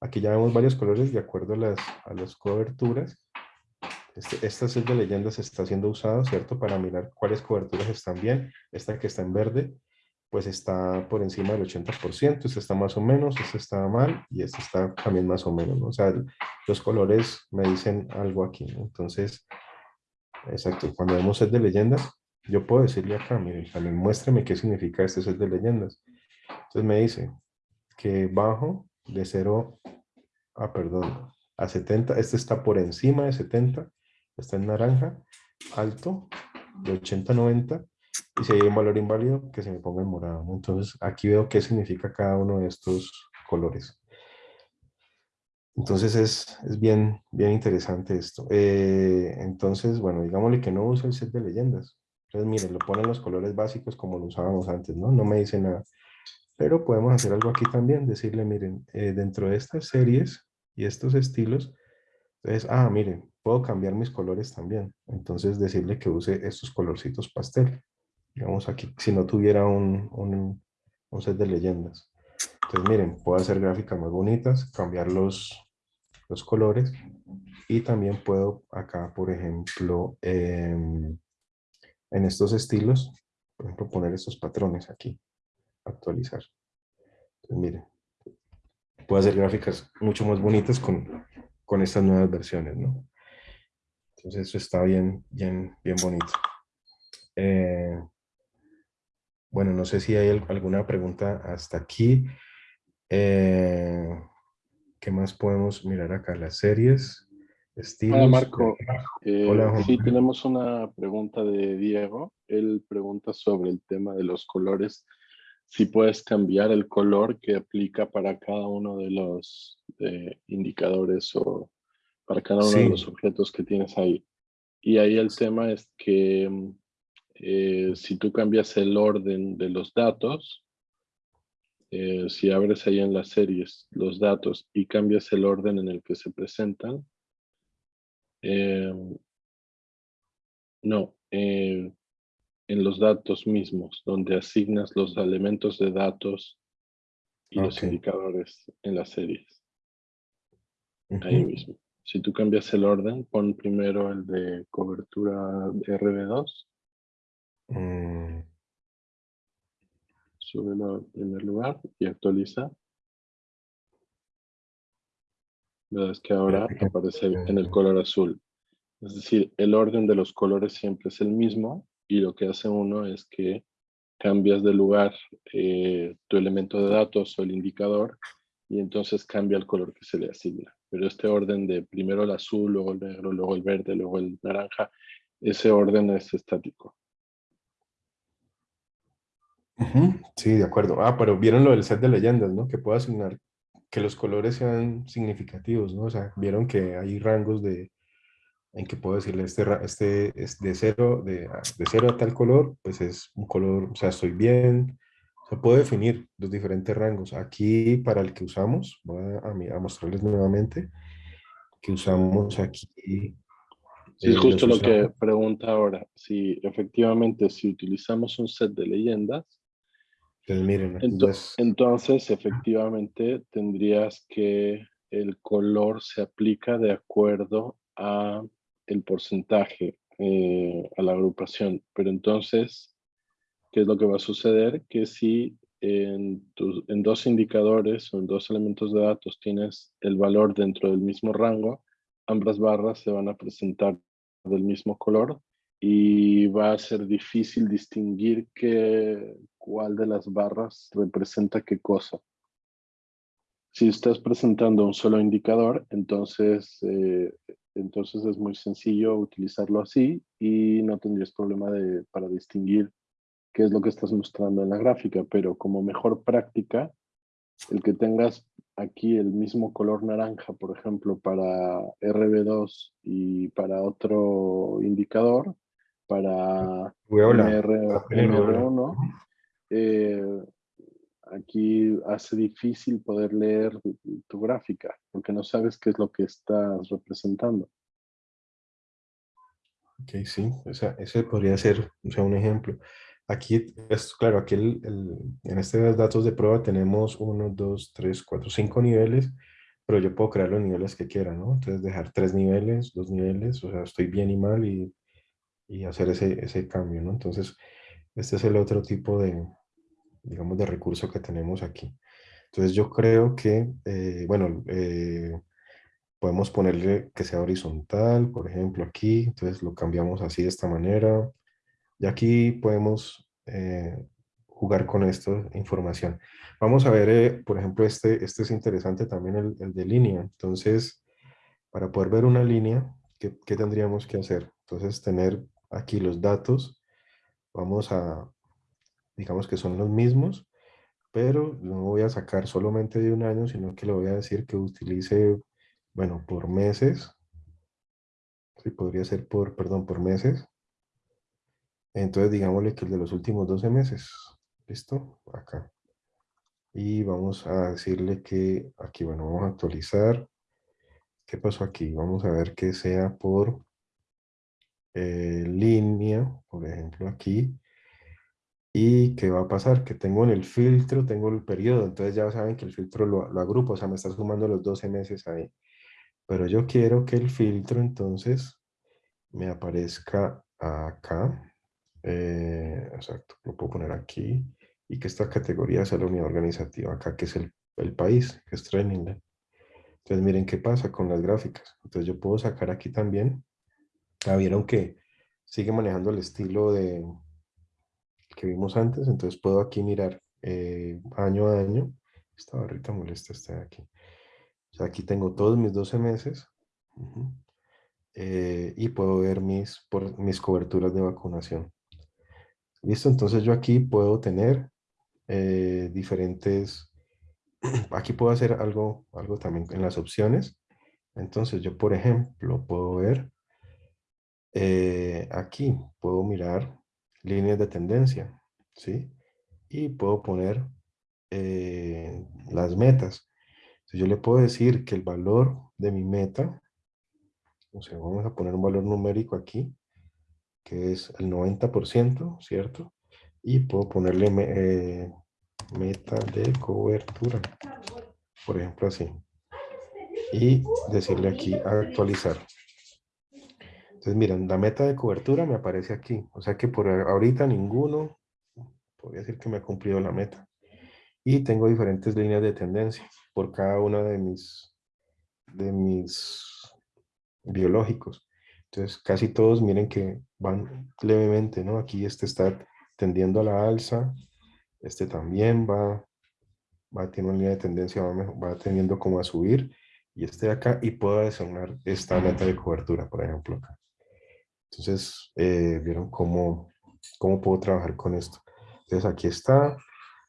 aquí ya vemos varios colores de acuerdo a las, a las coberturas. Este, esta set de leyendas está siendo usado, ¿cierto? Para mirar cuáles coberturas están bien. Esta que está en verde, pues está por encima del 80%. Esta está más o menos, esta está mal y esta está también más o menos. O sea, los colores me dicen algo aquí. Entonces, exacto, cuando vemos set de leyendas, yo puedo decirle acá, miren, también muéstrame qué significa este set de leyendas. Entonces me dice que bajo de 0 a, perdón, a 70, este está por encima de 70, está en naranja, alto, de 80 a 90, y si hay un valor inválido, que se me ponga en morado. Entonces aquí veo qué significa cada uno de estos colores. Entonces es, es bien, bien interesante esto. Eh, entonces, bueno, digámosle que no uso el set de leyendas. Entonces, miren, lo ponen los colores básicos como lo usábamos antes, ¿no? No me dice nada. Pero podemos hacer algo aquí también, decirle, miren, eh, dentro de estas series y estos estilos, entonces, ah, miren, puedo cambiar mis colores también. Entonces, decirle que use estos colorcitos pastel. Digamos aquí, si no tuviera un, un, un set de leyendas. Entonces, miren, puedo hacer gráficas más bonitas, cambiar los, los colores y también puedo acá, por ejemplo, em, en estos estilos, por ejemplo, poner estos patrones aquí, actualizar. Entonces, miren, puedo hacer gráficas mucho más bonitas con, con estas nuevas versiones, ¿no? Entonces eso está bien, bien, bien bonito. Eh, bueno, no sé si hay alguna pregunta hasta aquí. Eh, ¿Qué más podemos mirar acá? Las series, estilos. Hola Marco, eh, sí tenemos una pregunta de Diego. Él pregunta sobre el tema de los colores. Si puedes cambiar el color que aplica para cada uno de los indicadores o para cada uno de los objetos que tienes ahí. Y ahí el tema es que eh, si tú cambias el orden de los datos, eh, si abres ahí en las series los datos y cambias el orden en el que se presentan, eh, no, en los datos mismos, donde asignas los elementos de datos y los indicadores en las series. Ahí mismo. Si tú cambias el orden, pon primero el de cobertura RB2 Mm. Súbelo al primer lugar y actualiza. Es que ahora aparece en el color azul. Es decir, el orden de los colores siempre es el mismo y lo que hace uno es que cambias de lugar eh, tu elemento de datos o el indicador y entonces cambia el color que se le asigna. Pero este orden de primero el azul, luego el negro, luego el verde, luego el naranja, ese orden es estático. Sí, de acuerdo. Ah, pero vieron lo del set de leyendas, ¿no? Que puedo asignar que los colores sean significativos, ¿no? O sea, vieron que hay rangos de en que puedo decirle este, este es de cero, de, de cero a tal color, pues es un color, o sea, estoy bien, o sea, puedo definir los diferentes rangos. Aquí, para el que usamos, voy a, a mostrarles nuevamente, que usamos aquí. Sí, es justo lo que pregunta ahora. Si efectivamente, si utilizamos un set de leyendas, miren, entonces, efectivamente, tendrías que el color se aplica de acuerdo a el porcentaje, eh, a la agrupación. Pero entonces, ¿qué es lo que va a suceder? Que si en, dos indicadores o en dos elementos de datos tienes el valor dentro del mismo rango, ambas barras se van a presentar del mismo color y va a ser difícil distinguir qué, cuál de las barras representa qué cosa. Si estás presentando un solo indicador, entonces, eh, entonces es muy sencillo utilizarlo así y no tendrías problema de, para distinguir qué es lo que estás mostrando en la gráfica, pero como mejor práctica, el que tengas aquí el mismo color naranja, por ejemplo, para RB2 y para otro indicador, para MR, 1 eh, aquí hace difícil poder leer tu gráfica, porque no sabes qué es lo que estás representando. Ok, sí, ese podría ser un ejemplo. Aquí, es claro, aquí en este datos de prueba tenemos 1, 2, 3, 4, 5 niveles, pero yo puedo crear los niveles que quiera, ¿no? Entonces dejar tres niveles, dos niveles, o sea, estoy bien y mal y, y hacer ese, ese cambio, ¿no? Entonces, este es el otro tipo de, digamos, de recurso que tenemos aquí. Entonces yo creo que, eh, bueno, eh, podemos ponerle que sea horizontal, por ejemplo, aquí, entonces lo cambiamos así de esta manera, y aquí podemos eh, jugar con esta información. Vamos a ver, por ejemplo, este, este es interesante también, el, el, de línea. Entonces, para poder ver una línea, ¿qué, ¿qué, tendríamos que hacer? Entonces, tener aquí los datos. Vamos a, digamos que son los mismos, pero no voy a sacar solamente de un año, sino que le voy a decir que utilice bueno, por meses. Sí, podría ser por, perdón, por meses. Entonces, digámosle que el de los últimos 12 meses. ¿Listo? Acá. Y vamos a decirle que aquí, bueno, vamos a actualizar. ¿Qué pasó aquí? Vamos a ver que sea por eh, línea, por ejemplo, aquí. ¿Y qué va a pasar? Que tengo en el filtro, tengo el periodo, entonces ya saben que el filtro lo, lo agrupo, o sea, me está sumando los 12 meses ahí. Pero yo quiero que el filtro entonces me aparezca acá. Eh, exacto, lo puedo poner aquí. Y que esta categoría sea la unidad organizativa acá, que es el, el país, que es training. Entonces miren qué pasa con las gráficas. Entonces yo puedo sacar aquí también. Ah, vieron que sigue manejando el estilo de, que vimos antes, entonces puedo aquí mirar eh, año a año. Esta barrita molesta está aquí. O sea, aquí tengo todos mis 12 meses eh, y puedo ver mis, por, mis coberturas de vacunación. Listo, entonces yo aquí puedo tener eh, diferentes, aquí puedo hacer algo, algo también en las opciones. Entonces yo, por ejemplo, puedo ver, aquí puedo mirar líneas de tendencia, ¿sí? Y puedo poner eh, las metas. Yo le puedo decir que el valor de mi meta, o sea, vamos a poner un valor numérico aquí, que es el 90%, ¿cierto? Y puedo ponerle eh, meta de cobertura, por ejemplo así. Y decirle aquí actualizar. Entonces, miren, la meta de cobertura me aparece aquí. O sea que por ahorita ninguno, podría decir que me ha cumplido la meta. Y tengo diferentes líneas de tendencia por cada uno de mis, de mis biológicos. Entonces, casi todos miren que van levemente, ¿no? Aquí este está tendiendo a la alza, este también va, va tiene una línea de tendencia, va, va tendiendo como a subir, y este de acá, y puedo designar esta meta de cobertura, por ejemplo, acá. Entonces, eh, vieron cómo, cómo puedo trabajar con esto. Entonces, aquí está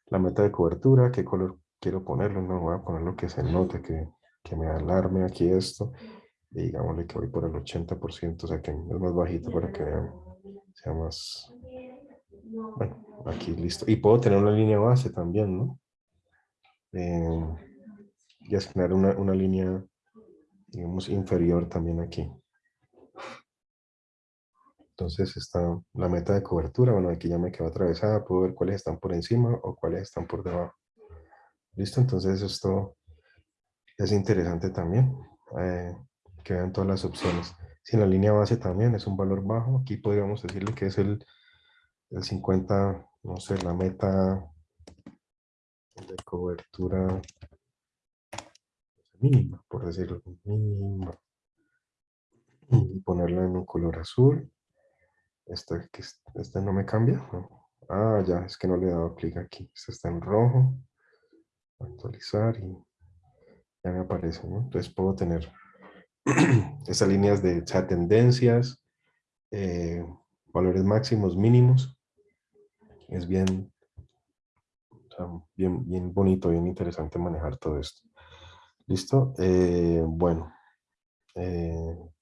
la meta de cobertura, qué color quiero ponerlo. No voy a poner lo que se note, que, que me alarme aquí esto. Y digámosle que voy por el 80%, o sea que es más bajito para que sea más... Bueno, aquí listo. Y puedo tener una línea base también, ¿no? Eh, y asignar una, una línea, digamos, inferior también aquí. Entonces está la meta de cobertura. Bueno, aquí ya me quedó atravesada. Puedo ver cuáles están por encima o cuáles están por debajo. Listo, entonces esto es interesante también. Eh, que vean todas las opciones. Si en la línea base también es un valor bajo, aquí podríamos decirle que es el, el 50, no sé, la meta de cobertura mínima, por decirlo, mínima. Y ponerla en un color azul. Este, este no me cambia. Ah, ya, es que no le he dado clic aquí. Este está en rojo. Actualizar y ya me aparece. Entonces puedo tener esas líneas de tendencias, eh, valores máximos, mínimos. Es bien, bien, bien bonito, bien interesante manejar todo esto. ¿Listo? Eh, bueno. Eh,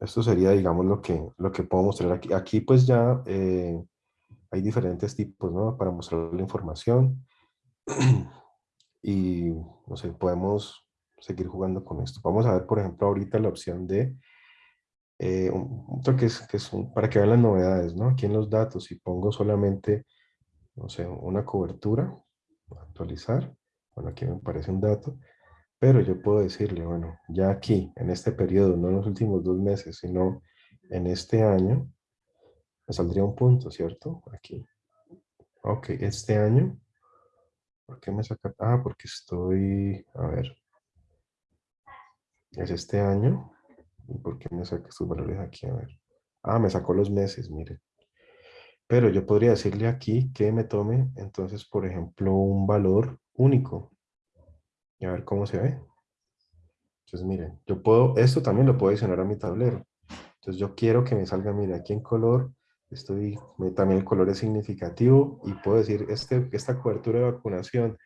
esto sería, digamos, lo que, lo que puedo mostrar aquí. Aquí pues ya eh, hay diferentes tipos, ¿no? Para mostrar la información. y, no sé, podemos seguir jugando con esto. Vamos a ver, por ejemplo, ahorita la opción de eh, otro que es, que es para que vean las novedades, ¿no? Aquí en los datos, si pongo solamente, no sé, una cobertura, actualizar, bueno, aquí me parece un dato, pero yo puedo decirle, bueno, ya aquí, en este periodo, no en los últimos dos meses, sino en este año, me saldría un punto, ¿cierto? Aquí. Ok, este año, ¿por qué me saca? Ah, porque estoy, a ver, es este año. ¿Y por qué me saca estos valores aquí? A ver. Ah, me sacó los meses, mire. Pero yo podría decirle aquí que me tome, entonces, por ejemplo, un valor único y a ver cómo se ve. Entonces, miren, yo puedo, esto también lo puedo adicionar a mi tablero. Entonces, yo quiero que me salga, mire, aquí en color, estoy, también el color es significativo y puedo decir, este, esta cobertura de vacunación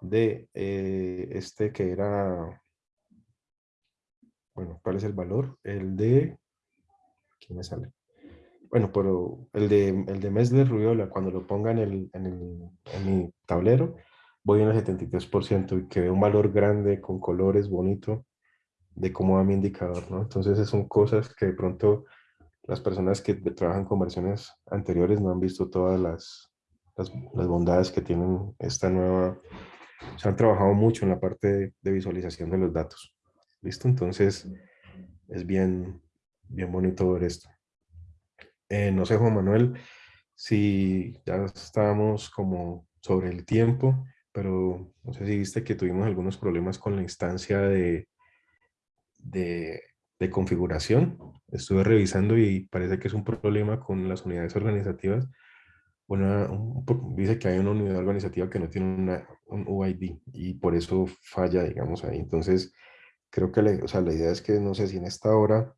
de eh, este que era bueno, ¿cuál es el valor? El de, ¿qué me sale? Bueno, pero el de, el de Mesler Rubiola, cuando lo ponga en, el, en, el, en mi tablero, voy en el 73% y que ve un valor grande con colores bonito de cómo va mi indicador, ¿no? Entonces son cosas que de pronto las personas que trabajan con versiones anteriores no han visto todas las, las, las bondades que tienen esta nueva, se han trabajado mucho en la parte de, de visualización de los datos. ¿Listo? Entonces es bien, bien bonito ver esto. Eh, no sé, Juan Manuel, si ya estábamos como sobre el tiempo, pero no sé si viste que tuvimos algunos problemas con la instancia de, de, configuración. Estuve revisando y parece que es un problema con las unidades organizativas. Una, un, dice que hay una unidad organizativa que no tiene una, un UID y por eso falla, digamos, ahí. Entonces, creo que o sea, la idea es que no sé si en esta hora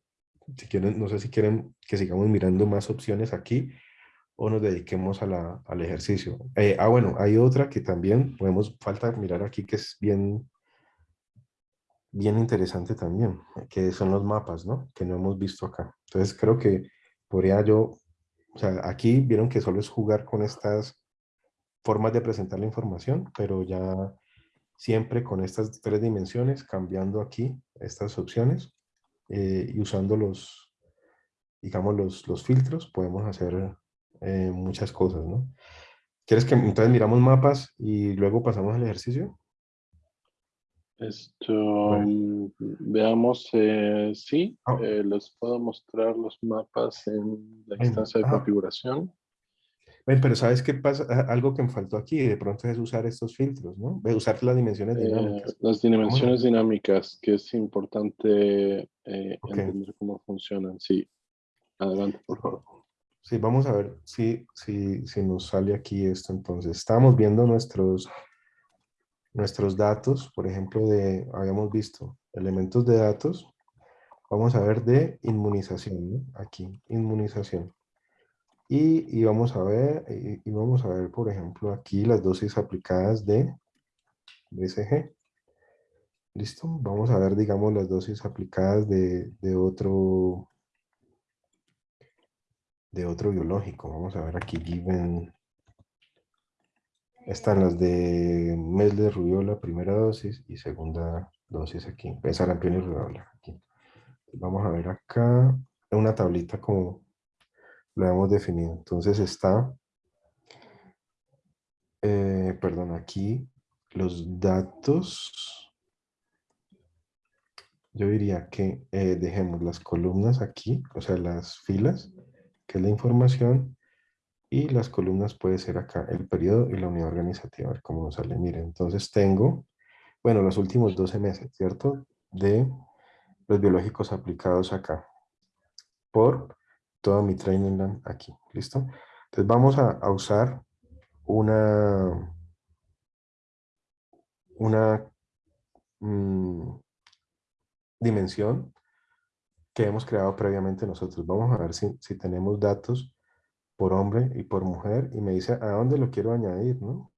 si quieren, no sé si quieren que sigamos mirando más opciones aquí o nos dediquemos a la, al ejercicio. Eh, ah, bueno, hay otra que también podemos, falta mirar aquí que es bien, bien interesante también, que son los mapas, ¿no? Que no hemos visto acá. Entonces creo que podría yo, o sea, aquí vieron que solo es jugar con estas formas de presentar la información, pero ya siempre con estas tres dimensiones, cambiando aquí estas opciones eh, y usando los, digamos, los, los filtros, podemos hacer eh, muchas cosas, ¿no? ¿Quieres que entonces miramos mapas y luego pasamos al ejercicio? Esto, mm, veamos, eh, sí, ah. les puedo mostrar los mapas en la instancia de configuración. pero ¿sabes qué pasa? Algo que me faltó aquí, de pronto es usar estos filtros, ¿no? Usar las dimensiones dinámicas. las dimensiones dinámicas, que es importante eh, entender cómo funcionan. Sí, adelante, por favor. Sí, vamos a ver si, si, si nos sale aquí esto. Entonces, estamos viendo nuestros, nuestros datos, por ejemplo, de, habíamos visto elementos de datos. Vamos a ver de inmunización, aquí, inmunización. Y, y, vamos a ver, y, vamos a ver, por ejemplo, aquí las dosis aplicadas de BCG. ¿Listo? Vamos a ver, digamos, las dosis aplicadas de, de, otro de otro biológico. Vamos a ver aquí, given. Están las de Mesler Rubiola, primera dosis y segunda dosis aquí. Sarampión y Rubiola aquí. Vamos a ver acá una tablita como lo hemos definido. Entonces está, eh, perdón, aquí los datos yo diría que eh, dejemos las columnas aquí, o sea, las filas, que es la información, y las columnas puede ser acá, el periodo y la unidad organizativa, a ver cómo nos sale. Miren, entonces tengo, bueno, los últimos 12 meses, ¿cierto? De los biológicos aplicados acá, por todo mi training land aquí, ¿listo? Entonces vamos a, usar una, una, mmm, dimensión que hemos creado previamente nosotros. Vamos a ver si, si tenemos datos por hombre y por mujer y me dice a dónde lo quiero añadir, ¿no?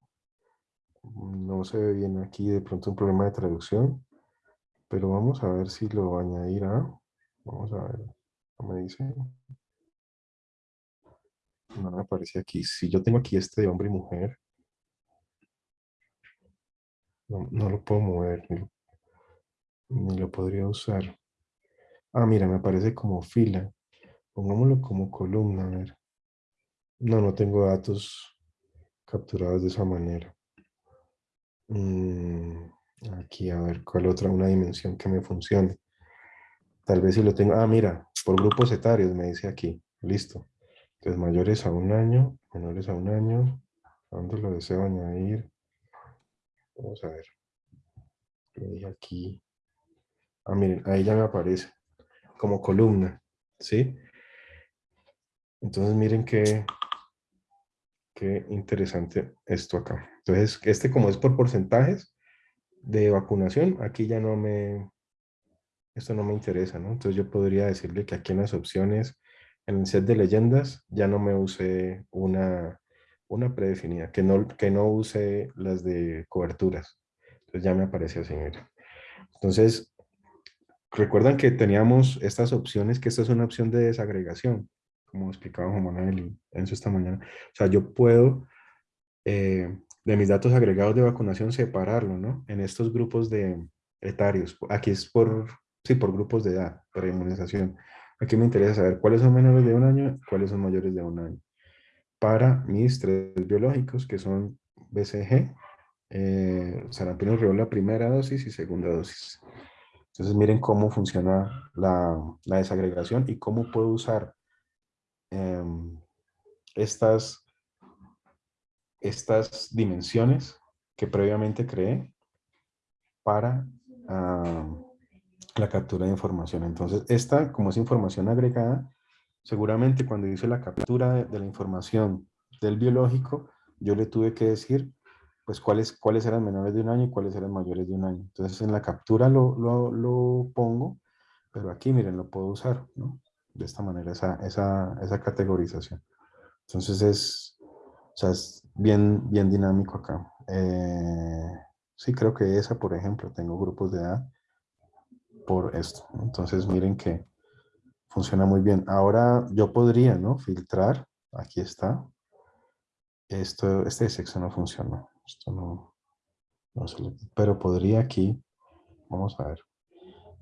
No se ve bien aquí de pronto un problema de traducción, pero vamos a ver si lo añadirá. Vamos a ver, me dice. No me aparece aquí. Si yo tengo aquí este de hombre y mujer, no, no lo puedo mover, ni lo podría usar. Ah, mira, me aparece como fila. Pongámoslo como columna, a ver. No, no tengo datos capturados de esa manera. Mm, aquí, a ver, ¿cuál otra? Una dimensión que me funcione. Tal vez si lo tengo. Ah, mira, por grupos etarios me dice aquí. Listo. Entonces, mayores a un año, menores a un año. ¿A dónde lo deseo añadir? Vamos a ver. Lo dije aquí. Ah, miren, ahí ya me aparece como columna, ¿sí? Entonces miren qué, qué interesante esto acá. Entonces, este como es por porcentajes de vacunación, aquí ya no me, esto no me interesa, ¿no? Entonces yo podría decirle que aquí en las opciones, en el set de leyendas, ya no me use una, una predefinida, que no, que no use las de coberturas. Entonces ya me aparece así, mira. Entonces, recuerdan que teníamos estas opciones, que esta es una opción de desagregación, como explicaba Juan Manuel y Enzo esta mañana. O sea, yo puedo eh, de mis datos agregados de vacunación separarlo, ¿no? En estos grupos de etarios. Aquí es por, sí, por grupos de edad, para inmunización. Aquí me interesa saber cuáles son menores de un año, cuáles son mayores de un año. Para mis tres biológicos, que son BCG, eh, sarampión rubiola primera dosis y segunda dosis. Entonces miren cómo funciona la, desagregación y cómo puedo usar em, estas, estas dimensiones que previamente creé para la captura de información. Entonces, esta, como es información agregada, seguramente cuando hice la captura de, la información del biológico, yo le tuve que decir, pues, cuáles, cuáles eran menores de un año y cuáles eran mayores de un año. Entonces, en la captura lo, lo, lo pongo, pero aquí, miren, lo puedo usar, ¿no? De esta manera, esa, esa, esa categorización. Entonces, es, o sea, es bien, bien dinámico acá. Eh, Sí, creo que esa, por ejemplo, tengo grupos de edad por esto. Entonces, miren que funciona muy bien. Ahora yo podría, ¿no? Filtrar. Aquí está. Esto, este sexo no funciona. Esto no, no se pero podría aquí, vamos a ver,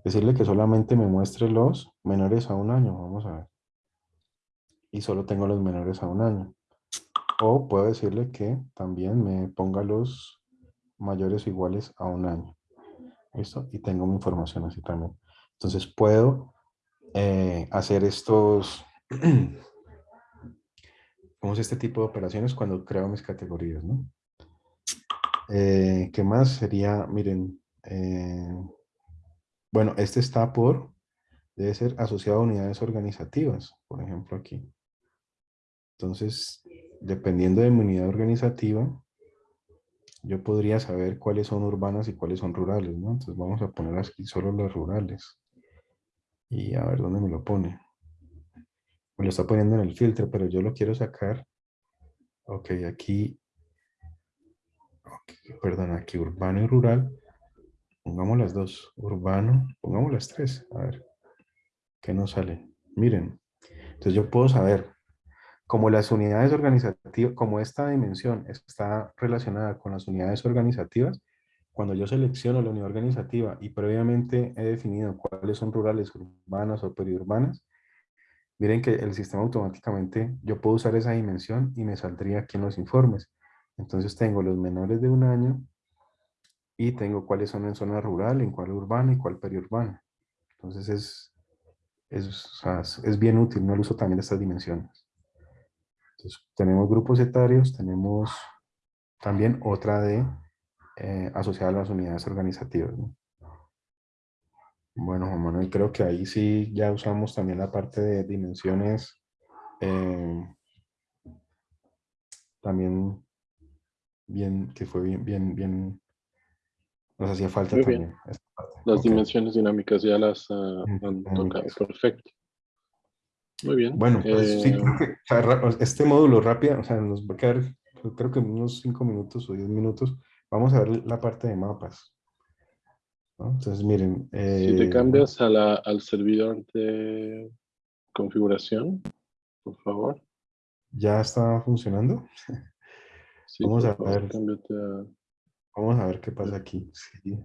decirle que solamente me muestre los menores a un año. Vamos a ver. Y solo tengo los menores a un año. O puedo decirle que también me ponga los mayores o iguales a un año. ¿Listo? Y tengo mi información así también. Entonces puedo eh, hacer estos, ¿cómo es este tipo de operaciones cuando creo mis categorías, ¿no? Eh, ¿Qué más sería? Miren, eh, bueno, este está por, debe ser asociado a unidades organizativas, por ejemplo aquí. Entonces, dependiendo de mi unidad organizativa, yo podría saber cuáles son urbanas y cuáles son rurales, ¿no? Entonces vamos a poner aquí solo las rurales. Y a ver dónde me lo pone. Me lo está poniendo en el filtro, pero yo lo quiero sacar. Ok, aquí. Perdón, aquí urbano y rural. Pongamos las dos. Urbano, pongamos las tres. A ver. ¿Qué nos sale? Miren. Entonces yo puedo saber como las unidades organizativas, como esta dimensión está relacionada con las unidades organizativas, cuando yo selecciono la unidad organizativa y previamente he definido cuáles son rurales, urbanas o periurbanas, miren que el sistema automáticamente, yo puedo usar esa dimensión y me saldría aquí en los informes. Entonces tengo los menores de un año y tengo cuáles son en zona rural, en cuál urbana y cuál periurbana. Entonces es, es, es bien útil, no el uso también de estas dimensiones. Entonces, tenemos grupos etarios, tenemos también otra de eh, asociada a las unidades organizativas. Bueno, Juan Manuel, creo que ahí sí ya usamos también la parte de dimensiones. Eh, también bien, que fue bien, bien, bien, nos hacía falta también. Las dimensiones dinámicas ya las uh, han tocado, perfecto. Muy bien. Bueno, pues sí, eh, este módulo rápido, o sea, nos va a quedar, creo que unos 5 minutos o 10 minutos. Vamos a ver la parte de mapas. Entonces, miren. si te eh, cambias a la, al servidor de configuración, por favor. ¿Ya está funcionando? vamos a ver. Vamos a ver qué pasa aquí. Sí.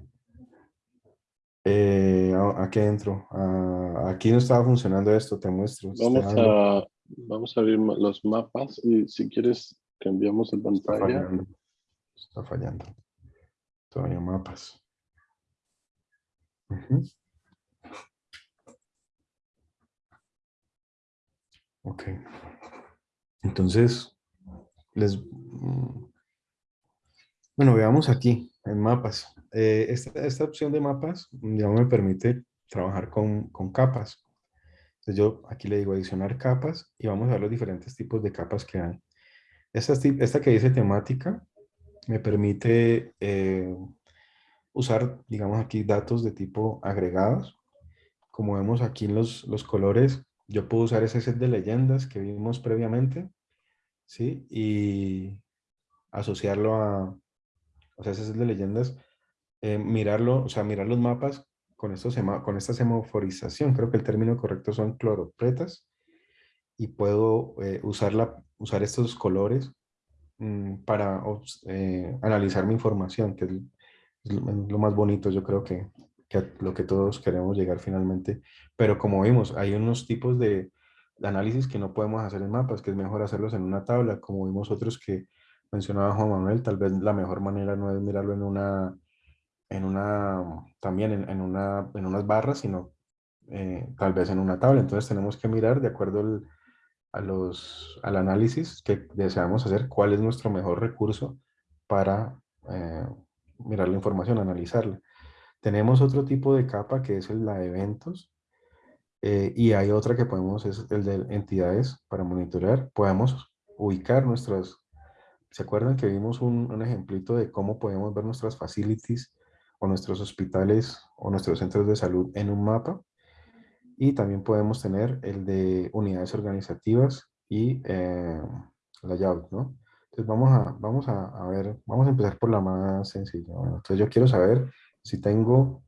Eh, aquí entro. Ah, aquí no estaba funcionando esto, te muestro. Vamos a, vamos a abrir los mapas y si quieres cambiamos el pantalla. Está fallando. Todavía mapas. Ok. Entonces, les... Mm, bueno, veamos aquí en mapas. Eh, esta, opción de mapas ya me permite trabajar con, capas. Entonces yo aquí le digo adicionar capas y vamos a ver los diferentes tipos de capas que hay. Esta, esta que dice temática me permite eh, usar, digamos aquí, datos de tipo agregados. Como vemos aquí en los, los colores, yo puedo usar ese set de leyendas que vimos previamente, ¿sí? Y asociarlo a, o sea, ese set de leyendas eh, mirarlo, o sea, mirar los mapas con, esto con esta semaforización, creo que el término correcto son cloropretas, y puedo eh, usar, usar estos colores mm, para eh, analizar mi información, que es, lo más bonito, yo creo que, que lo que todos queremos llegar finalmente. Pero como vimos, hay unos tipos de, análisis que no podemos hacer en mapas, que es mejor hacerlos en una tabla, como vimos otros que mencionaba Juan Manuel, tal vez la mejor manera no es mirarlo en una, en una también en, una, en unas barras, sino eh, tal vez en una tabla. Entonces tenemos que mirar de acuerdo al, al análisis que deseamos hacer, cuál es nuestro mejor recurso para eh, mirar la información, analizarla. Tenemos otro tipo de capa que es la de eventos eh, y hay otra que podemos, es el de entidades para monitorear. Podemos ubicar nuestras, ¿se acuerdan que vimos un, un ejemplito de cómo podemos ver nuestras facilities o nuestros hospitales o nuestros centros de salud en un mapa? Y también podemos tener el de unidades organizativas y eh, layout, ¿no? Entonces vamos a, vamos a, ver, vamos a empezar por la más sencilla. entonces yo quiero saber si tengo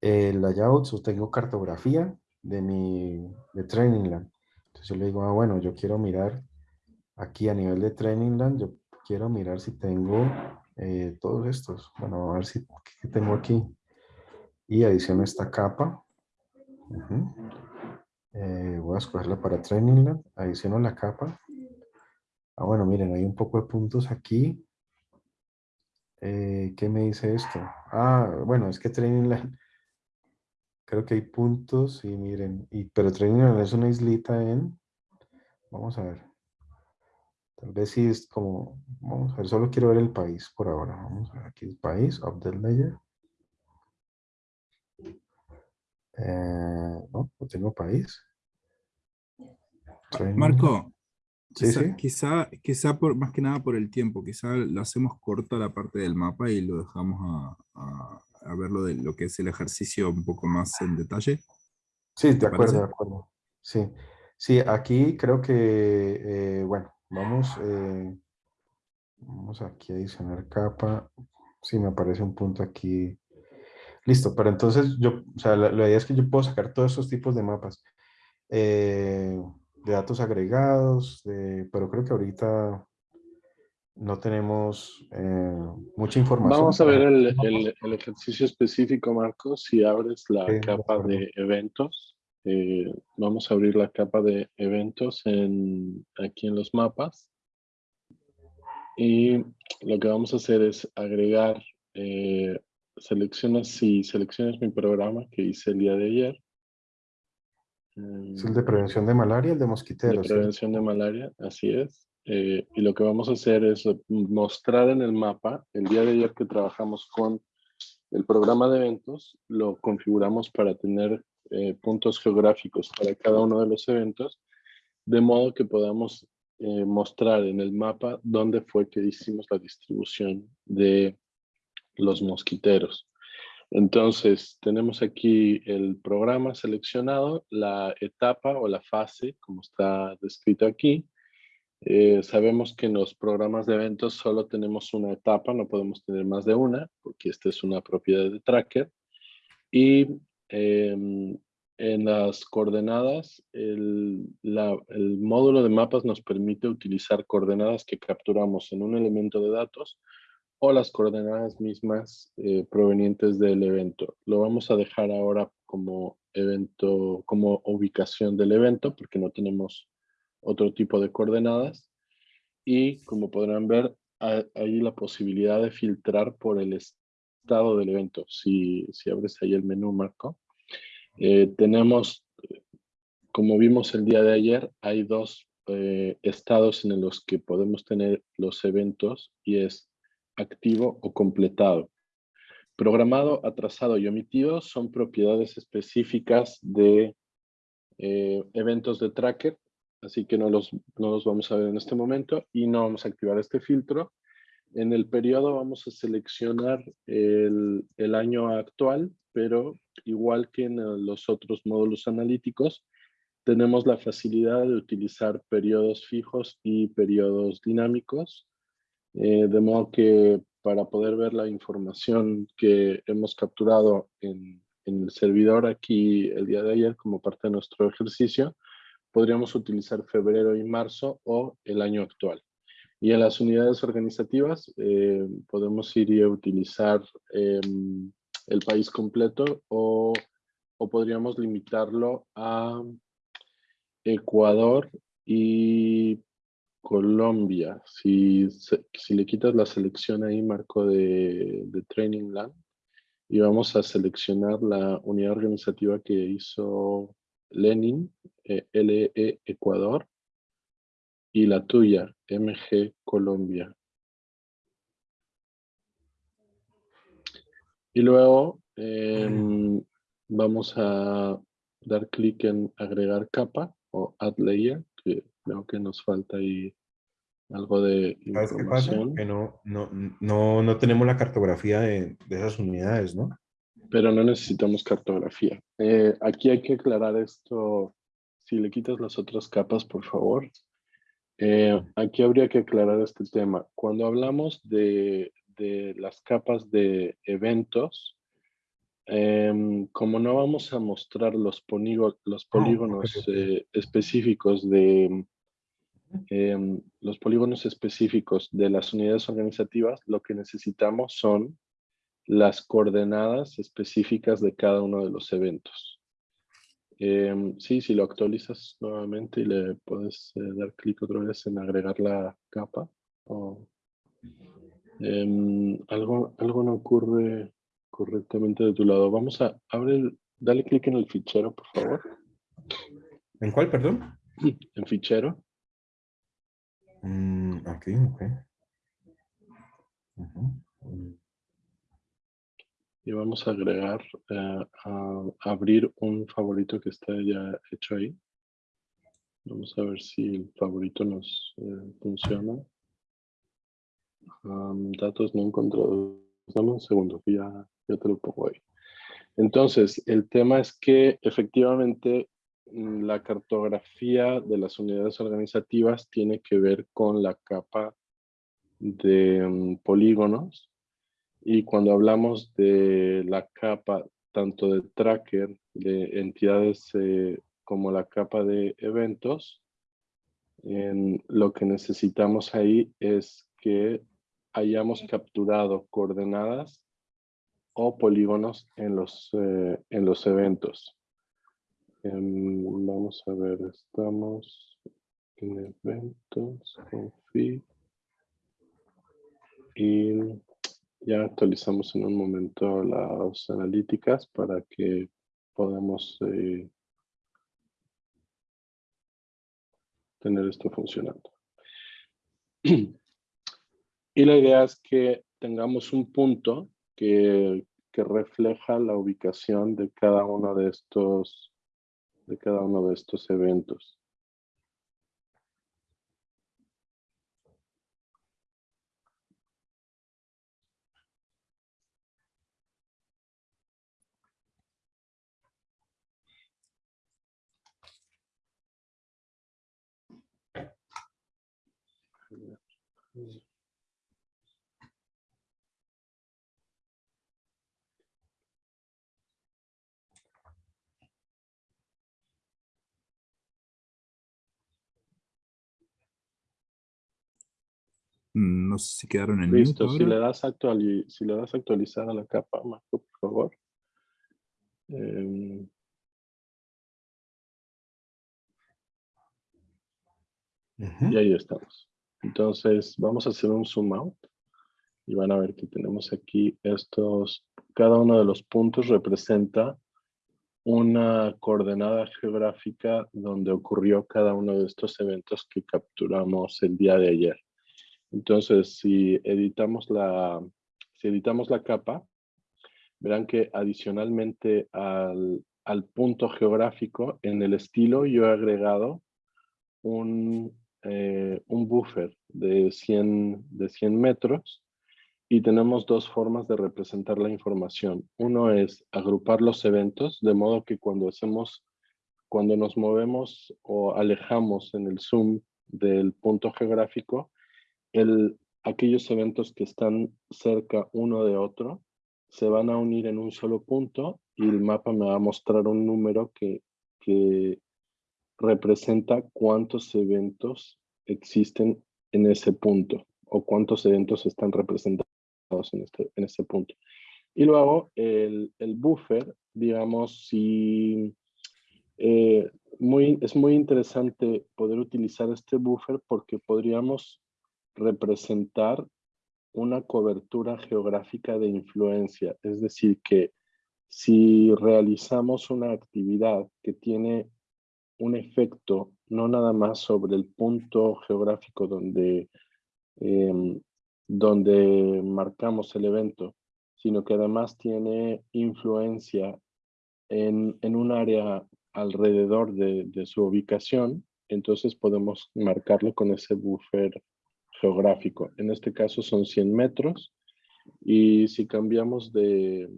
el layout o tengo cartografía de mi de Training Land. Entonces yo le digo, ah, bueno, yo quiero mirar aquí a nivel de Training Land, yo quiero mirar si tengo eh, todos estos. Bueno, a ver si ¿qué tengo aquí. Y adiciono esta capa. Eh, voy a escogerla para Training Land. Adiciono la capa. Ah, bueno, miren, hay un poco de puntos aquí. Eh, ¿Qué me dice esto? Ah, bueno, es que Training Land, creo que hay puntos, y miren, y, pero Training Land es una islita en, vamos a ver, tal vez sí es como, vamos a ver, solo quiero ver el país por ahora, vamos a ver, aquí el país, update layer, Eh, no, no tengo país. Marco, quizá, quizá, por, más que nada por el tiempo, quizá lo hacemos corta la parte del mapa y lo dejamos a, a, ver lo de lo que es el ejercicio un poco más en detalle. Sí, de acuerdo, de acuerdo. Sí, sí aquí creo que, eh, bueno, vamos, eh, vamos aquí a adicionar capa. Sí, me aparece un punto aquí Listo, pero entonces yo, o sea, la, idea es que yo puedo sacar todos esos tipos de mapas. Eh, de datos agregados, pero creo que ahorita no tenemos eh, mucha información. Vamos a ver el, el, ejercicio específico, Marcos. Si abres la capa de eventos, eh, vamos a abrir la capa de eventos en, aquí en los mapas. Y lo que vamos a hacer es agregar seleccionas, si seleccionas mi programa que hice el día de ayer. Es el de prevención de malaria, el de mosquiteros. De prevención de malaria, así es. Eh, y lo que vamos a hacer es mostrar en el mapa, el día de ayer que trabajamos con el programa de eventos, lo configuramos para tener eh, puntos geográficos para cada uno de los eventos, de modo que podamos eh, mostrar en el mapa dónde fue que hicimos la distribución de los mosquiteros. Entonces, tenemos aquí el programa seleccionado, la etapa o la fase, como está descrito aquí. Eh, sabemos que en los programas de eventos solo tenemos una etapa, no podemos tener más de una, porque esta es una propiedad de tracker. Y em, en las coordenadas, el, el módulo de mapas nos permite utilizar coordenadas que capturamos en un elemento de datos o las coordenadas mismas eh, provenientes del evento. Lo vamos a dejar ahora como evento, como ubicación del evento, porque no tenemos otro tipo de coordenadas. Y como podrán ver, hay la posibilidad de filtrar por el estado del evento. Si, si abres ahí el menú, Marco, eh, tenemos, como vimos el día de ayer, hay dos eh, estados en los que podemos tener los eventos y es activo o completado. Programado, atrasado y omitido son propiedades específicas de eh, eventos de tracker, así que no los, no los vamos a ver en este momento y no vamos a activar este filtro. En el periodo vamos a seleccionar el, el año actual, pero igual que en los otros módulos analíticos, tenemos la facilidad de utilizar periodos fijos y periodos dinámicos eh, de modo que para poder ver la información que hemos capturado en, en el servidor aquí el día de ayer como parte de nuestro ejercicio, podríamos utilizar febrero y marzo o el año actual. Y en las unidades organizativas eh, podemos ir y utilizar em, el país completo o, o, podríamos limitarlo a Ecuador y Colombia. Si, si le quitas la selección ahí, marco de, de Training Land, y vamos a seleccionar la unidad organizativa que hizo Lenin, eh, LE Ecuador, y la tuya, MG Colombia. Y luego em, vamos a dar clic en agregar capa o add layer, que creo que nos falta ahí algo de información. Que no, no, no, no tenemos la cartografía de, de esas unidades, ¿no? Pero no necesitamos cartografía. Eh, aquí hay que aclarar esto, si le quitas las otras capas, por favor. Eh, aquí habría que aclarar este tema. Cuando hablamos de, de las capas de eventos, em, como no vamos a mostrar los, los polígonos eh, específicos de em, los polígonos específicos de las unidades organizativas, lo que necesitamos son las coordenadas específicas de cada uno de los eventos. Em, sí, si lo actualizas nuevamente y le puedes eh, dar clic otra vez en agregar la capa. Em, algo, algo no ocurre correctamente de tu lado. Vamos a abrir, dale clic en el fichero, por favor. ¿En cuál, perdón? En fichero. Mm, aquí, ok y vamos a agregar, eh, a abrir un favorito que está ya hecho ahí. Vamos a ver si el favorito nos eh, funciona. datos no encontrados. Dame un segundo, ya, ya te lo pongo ahí. Entonces, el tema es que efectivamente mm, la cartografía de las unidades organizativas tiene que ver con la capa de mm, polígonos y cuando hablamos de la capa, tanto de tracker, de entidades eh, como la capa de eventos, en lo que necesitamos ahí es que hayamos capturado coordenadas o polígonos en los, eh, en los eventos. Em, vamos a ver, estamos en eventos, config, y ya actualizamos en un momento las analíticas para que podamos eh, tener esto funcionando. Y la idea es que tengamos un punto que, que refleja la ubicación de cada uno de estos, de cada uno de estos eventos. No sé si quedaron en Listo, si le, das si le das actualizar a la capa, Marco, por favor. Em, y ahí estamos. Entonces, vamos a hacer un zoom out. Y van a ver que tenemos aquí estos, cada uno de los puntos representa una coordenada geográfica donde ocurrió cada uno de estos eventos que capturamos el día de ayer. Entonces, si editamos la, si editamos la capa, verán que adicionalmente al, punto geográfico, en el estilo yo he agregado un, eh, un buffer de 100, de 100 metros y tenemos dos formas de representar la información. Uno es agrupar los eventos, de modo que cuando hacemos, cuando nos movemos o alejamos en el zoom del punto geográfico, el, aquellos eventos que están cerca uno de otro se van a unir en un solo punto y el mapa me va a mostrar un número que, que representa cuántos eventos existen en ese punto o cuántos eventos están representados en este, en este punto. Y luego el, el buffer, digamos, si eh, muy, es muy interesante poder utilizar este buffer porque podríamos representar una cobertura geográfica de influencia. Es decir, que si realizamos una actividad que tiene un efecto no nada más sobre el punto geográfico donde, em, donde marcamos el evento, sino que además tiene influencia en, en un área alrededor de, de, su ubicación, entonces podemos marcarlo con ese buffer geográfico. En este caso son 100 metros y si cambiamos de,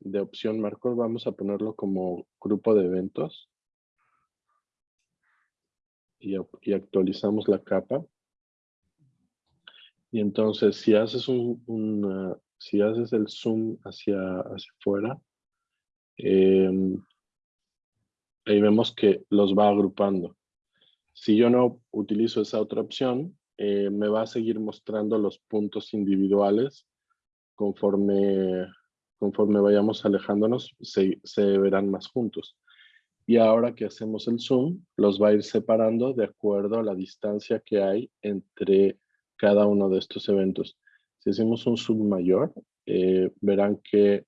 de opción marco, vamos a ponerlo como grupo de eventos y, y actualizamos la capa. Y entonces si haces un, si haces el zoom hacia, hacia afuera, eh, ahí vemos que los va agrupando. Si yo no utilizo esa otra opción, eh, me va a seguir mostrando los puntos individuales conforme, conforme vayamos alejándonos, se, se verán más juntos. Y ahora que hacemos el zoom, los va a ir separando de acuerdo a la distancia que hay entre cada uno de estos eventos. Si hacemos un zoom mayor, eh, verán que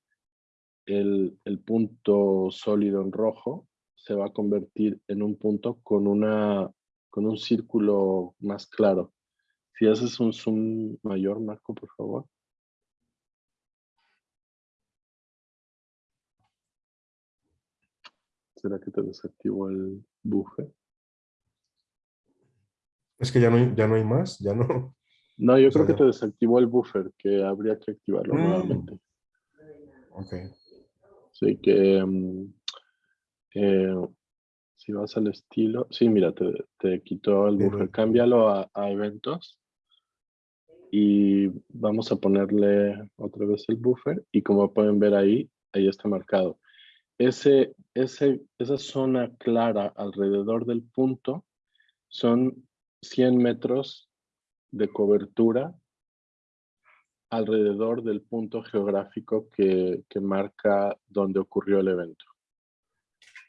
el, el punto sólido en rojo se va a convertir en un punto con, una, con un círculo más claro. Si haces un zoom mayor, Marco, por favor. ¿Será que te desactivo el buffer? Es que ya no hay, ya no hay más, ya no. No, yo creo que te desactivó el buffer, que habría que activarlo Mm. nuevamente. Ok. Sí, que mm, eh, si vas al estilo, sí, mira, te, te quitó el buffer. Cámbialo a, a eventos y vamos a ponerle otra vez el buffer y como pueden ver ahí, ahí está marcado. Ese, ese, esa zona clara alrededor del punto son 100 metros de cobertura alrededor del punto geográfico que, que marca donde ocurrió el evento.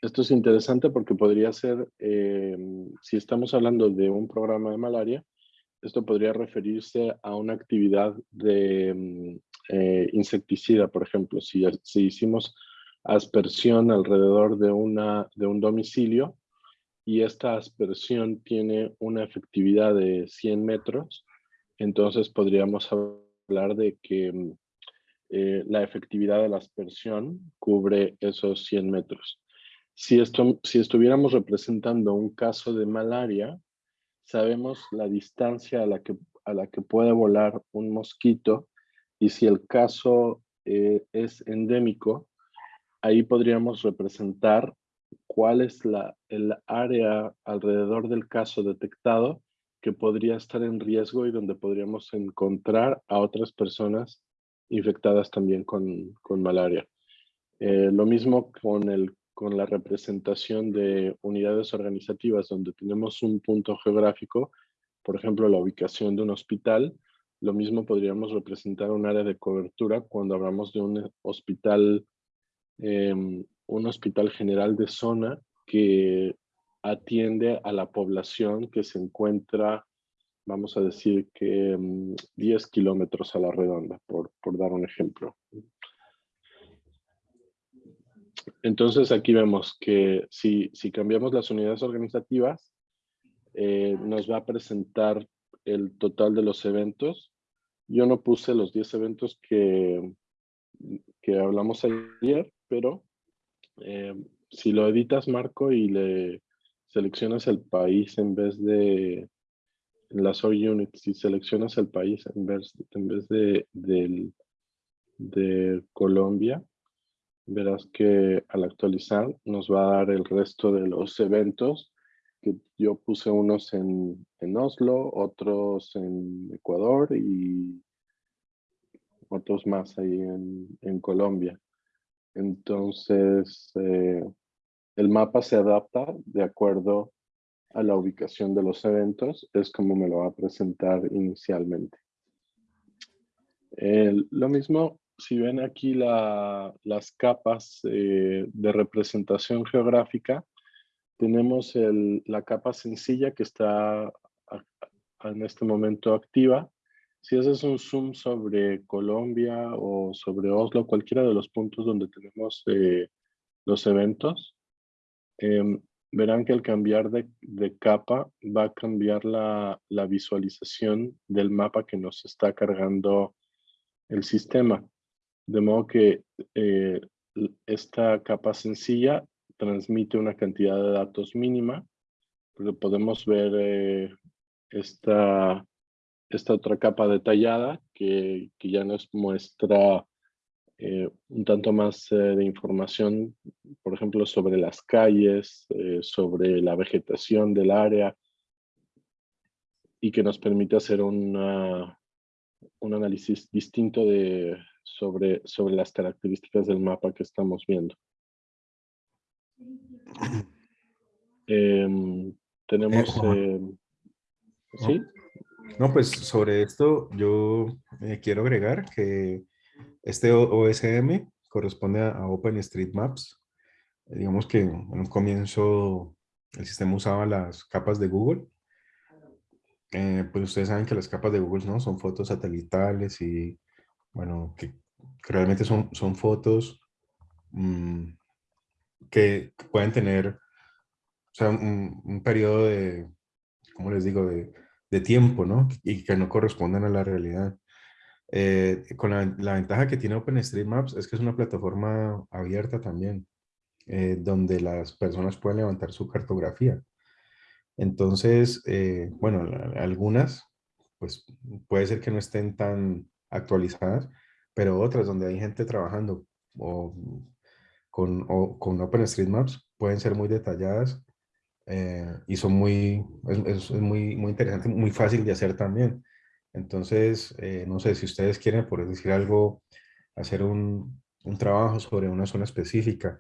Esto es interesante porque podría ser, eh, si estamos hablando de un programa de malaria, esto podría referirse a una actividad de mm, eh, insecticida, por ejemplo. Si, si hicimos aspersión alrededor de, una, de un domicilio y esta aspersión tiene una efectividad de 100 metros, entonces podríamos hablar de que mm, eh, la efectividad de la aspersión cubre esos 100 metros. Si, esto, si estuviéramos representando un caso de malaria, sabemos la distancia a la que, a la que puede volar un mosquito y si el caso eh, es endémico, ahí podríamos representar cuál es la, el área alrededor del caso detectado que podría estar en riesgo y donde podríamos encontrar a otras personas infectadas también con, con malaria. Eh, lo mismo con, el, con la representación de unidades organizativas donde tenemos un punto geográfico, por ejemplo, la ubicación de un hospital, lo mismo podríamos representar un área de cobertura cuando hablamos de un hospital, eh, un hospital general de zona que atiende a la población que se encuentra, vamos a decir que um, 10 kilómetros a la redonda, por dar un ejemplo. Entonces aquí vemos que si, si cambiamos las unidades organizativas, eh, nos va a presentar el total de los eventos. Yo no puse los 10 eventos que, que hablamos ayer, pero eh, si lo editas, Marco, y le seleccionas el país en vez de en las units, si seleccionas el país en vez, en vez de, del, de Colombia, verás que al actualizar nos va a dar el resto de los eventos que yo puse unos en, en Oslo, otros en Ecuador y otros más ahí en, Colombia. Entonces, eh, el mapa se adapta de acuerdo a la ubicación de los eventos, es como me lo va a presentar inicialmente. lo mismo, si ven aquí las capas eh, de representación geográfica, tenemos la capa sencilla que está en este momento activa. Si haces un zoom sobre Colombia o sobre Oslo, cualquiera de los puntos donde tenemos eh, los eventos, em, verán que al cambiar de, capa va a cambiar la, visualización del mapa que nos está cargando el sistema. De modo que eh, esta capa sencilla transmite una cantidad de datos mínima, porque podemos ver eh, esta, esta otra capa detallada que, que ya nos muestra eh, un tanto más de información, por ejemplo, sobre las calles, sobre la vegetación del área, y que nos permite hacer un análisis distinto de, sobre, sobre las características del mapa que estamos viendo. Em, tenemos... Eh, em, ¿Sí? No, pues sobre esto yo eh, quiero agregar que este OSM corresponde a, OpenStreetMaps. digamos que en un comienzo el sistema usaba las capas de Google. Eh, pues ustedes saben que las capas de Google ¿no? son fotos satelitales y bueno, que, realmente son, son fotos mm, que pueden tener o sea, un, periodo de, ¿cómo les digo?, de, de, tiempo, ¿no? Y que no correspondan a la realidad. Eh, con la, la, ventaja que tiene OpenStreetMaps es que es una plataforma abierta también, eh, donde las personas pueden levantar su cartografía. Entonces, eh, bueno, algunas, pues puede ser que no estén tan actualizadas, pero otras donde hay gente trabajando o con, o, con OpenStreetMaps pueden ser muy detalladas eh, y son muy, es, muy, muy interesante, muy fácil de hacer también. Entonces, eh, no sé si ustedes quieren, por decir algo, hacer un, un trabajo sobre una zona específica,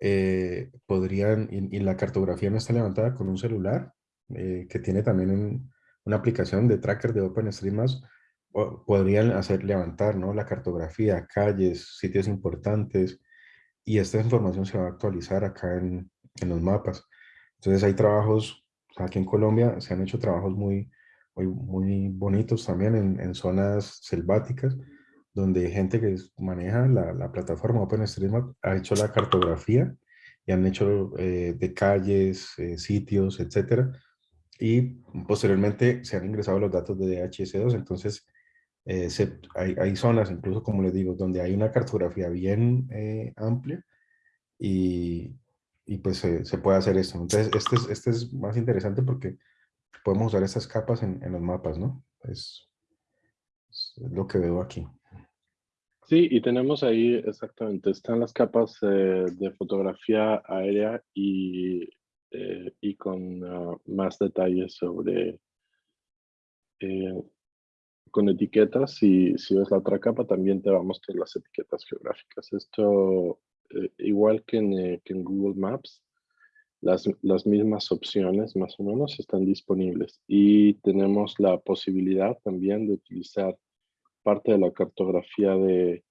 eh, podrían, y, la cartografía no está levantada con un celular, que tiene también una aplicación de tracker de OpenStreetMaps, podrían hacer levantar ¿no? la cartografía, calles, sitios importantes, y esta información se va a actualizar acá en, en los mapas. Entonces hay trabajos, aquí en Colombia se han hecho trabajos muy, muy, muy bonitos también en, en, zonas selváticas, donde gente que maneja la, la plataforma OpenStreetMap ha hecho la cartografía y han hecho eh, de calles, eh, sitios, etcétera, y posteriormente se han ingresado los datos de DHS2, entonces eh, hay, hay, zonas, incluso como les digo, donde hay una cartografía bien eh, amplia y, pues se puede hacer esto. Entonces, este es, este es más interesante porque podemos usar estas capas en, en los mapas, ¿no? Es, lo que veo aquí. Sí, y tenemos ahí exactamente, están las capas eh, de fotografía aérea y, y con ah, más detalles sobre con etiquetas y si ves la otra capa también te va a mostrar las etiquetas geográficas. Esto, eh, igual que en, eh, que en, Google Maps, las, las, mismas opciones más o menos están disponibles y tenemos la posibilidad también de utilizar parte de la cartografía de,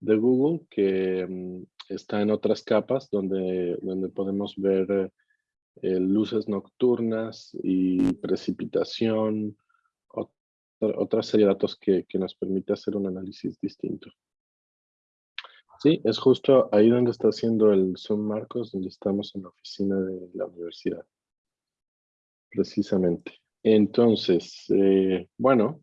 de Google que mm, está en otras capas donde, donde podemos ver eh, luces nocturnas y precipitación, otra serie de datos que, que nos permite hacer un análisis distinto. Sí, es justo ahí donde está haciendo el Zoom Marcos, donde estamos en la oficina de la universidad. Precisamente. Entonces, eh, bueno,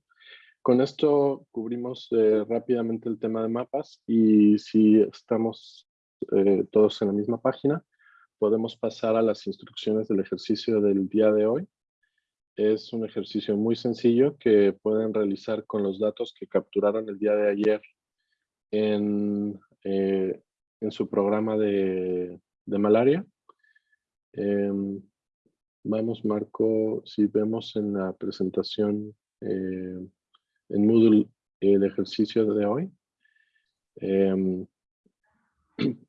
con esto cubrimos eh, rápidamente el tema de mapas y si estamos eh, todos en la misma página, podemos pasar a las instrucciones del ejercicio del día de hoy. Es un ejercicio muy sencillo que pueden realizar con los datos que capturaron el día de ayer en, eh, en su programa de, de malaria. Em, vamos, Marco, si vemos en la presentación eh, en Moodle el ejercicio de hoy.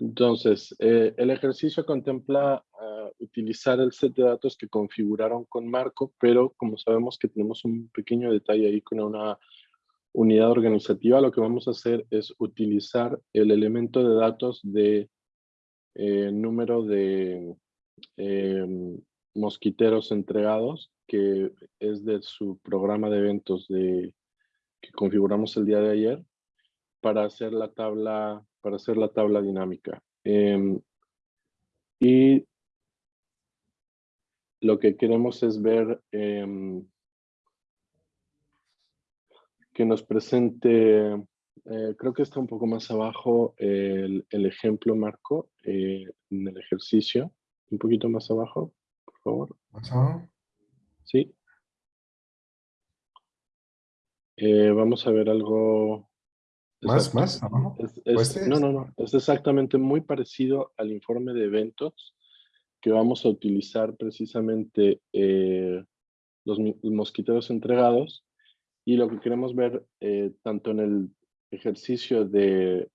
Entonces, eh, el ejercicio contempla ah, utilizar el set de datos que configuraron con Marco, pero como sabemos que tenemos un pequeño detalle ahí con una unidad organizativa, lo que vamos a hacer es utilizar el elemento de datos de eh, número de em, mosquiteros entregados, que es de su programa de eventos que configuramos el día de ayer, para hacer la tabla para hacer la tabla dinámica. Em, y lo que queremos es ver em, que nos presente, eh, creo que está un poco más abajo el, ejemplo, Marco, eh, en el ejercicio. Un poquito más abajo, por favor. ¿Más abajo? Sí. Eh, vamos a ver algo ¿Más, más no, no, no. Es exactamente muy parecido al informe de eventos que vamos a utilizar precisamente eh, los, mosquiteros entregados. Y lo que queremos ver eh, tanto en el ejercicio de,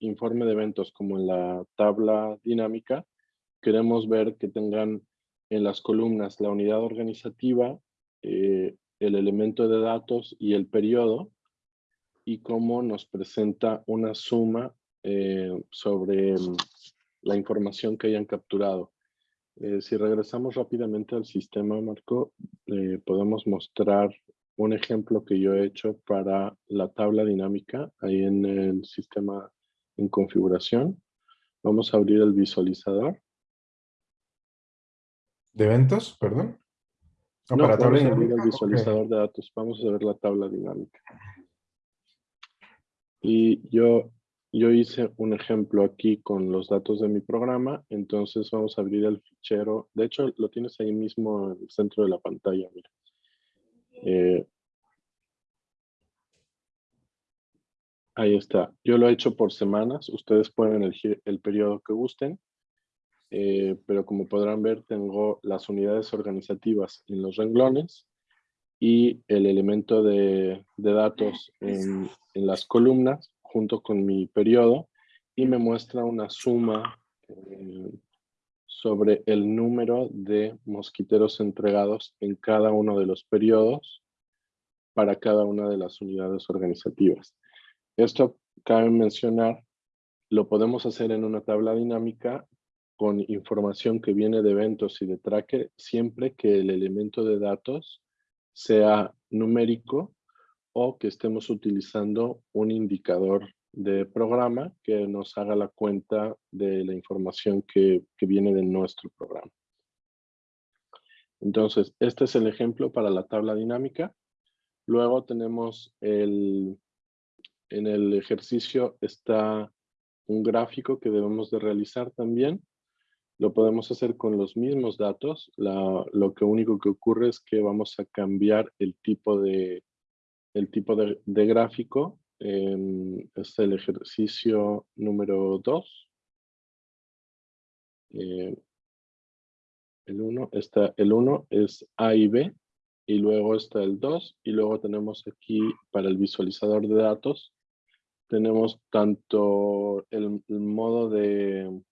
informe de eventos como en la tabla dinámica, queremos ver que tengan en las columnas la unidad organizativa, eh, el elemento de datos y el periodo, y cómo nos presenta una suma eh, sobre mm, la información que hayan capturado. Eh, si regresamos rápidamente al sistema, Marco, eh, podemos mostrar un ejemplo que yo he hecho para la tabla dinámica ahí en el sistema en configuración. Vamos a abrir el visualizador. ¿De eventos? Perdón. Ah, no, para tabla dinámica. el visualizador de datos. Vamos a ver la tabla dinámica. Y yo, yo hice un ejemplo aquí con los datos de mi programa, entonces vamos a abrir el fichero. De hecho, lo tienes ahí mismo en el centro de la pantalla. Mira. Eh, ahí está. Yo lo he hecho por semanas. Ustedes pueden elegir el periodo que gusten. Eh, pero como podrán ver, tengo las unidades organizativas en los renglones y el elemento de, datos en, las columnas junto con mi periodo y me muestra una suma eh, sobre el número de mosquiteros entregados en cada uno de los periodos para cada una de las unidades organizativas. Esto cabe mencionar, lo podemos hacer en una tabla dinámica con información que viene de eventos y de tracker siempre que el elemento de datos sea numérico o que estemos utilizando un indicador de programa que nos haga la cuenta de la información que, viene de nuestro programa. Entonces, este es el ejemplo para la tabla dinámica. Luego tenemos el, en el ejercicio está un gráfico que debemos de realizar también. Lo podemos hacer con los mismos datos. lo que único que ocurre es que vamos a cambiar el tipo de, el tipo de, gráfico. es el ejercicio número 2. Eh, el 1 está el 1 es A y B y luego está el 2 y luego tenemos aquí para el visualizador de datos tenemos tanto el modo de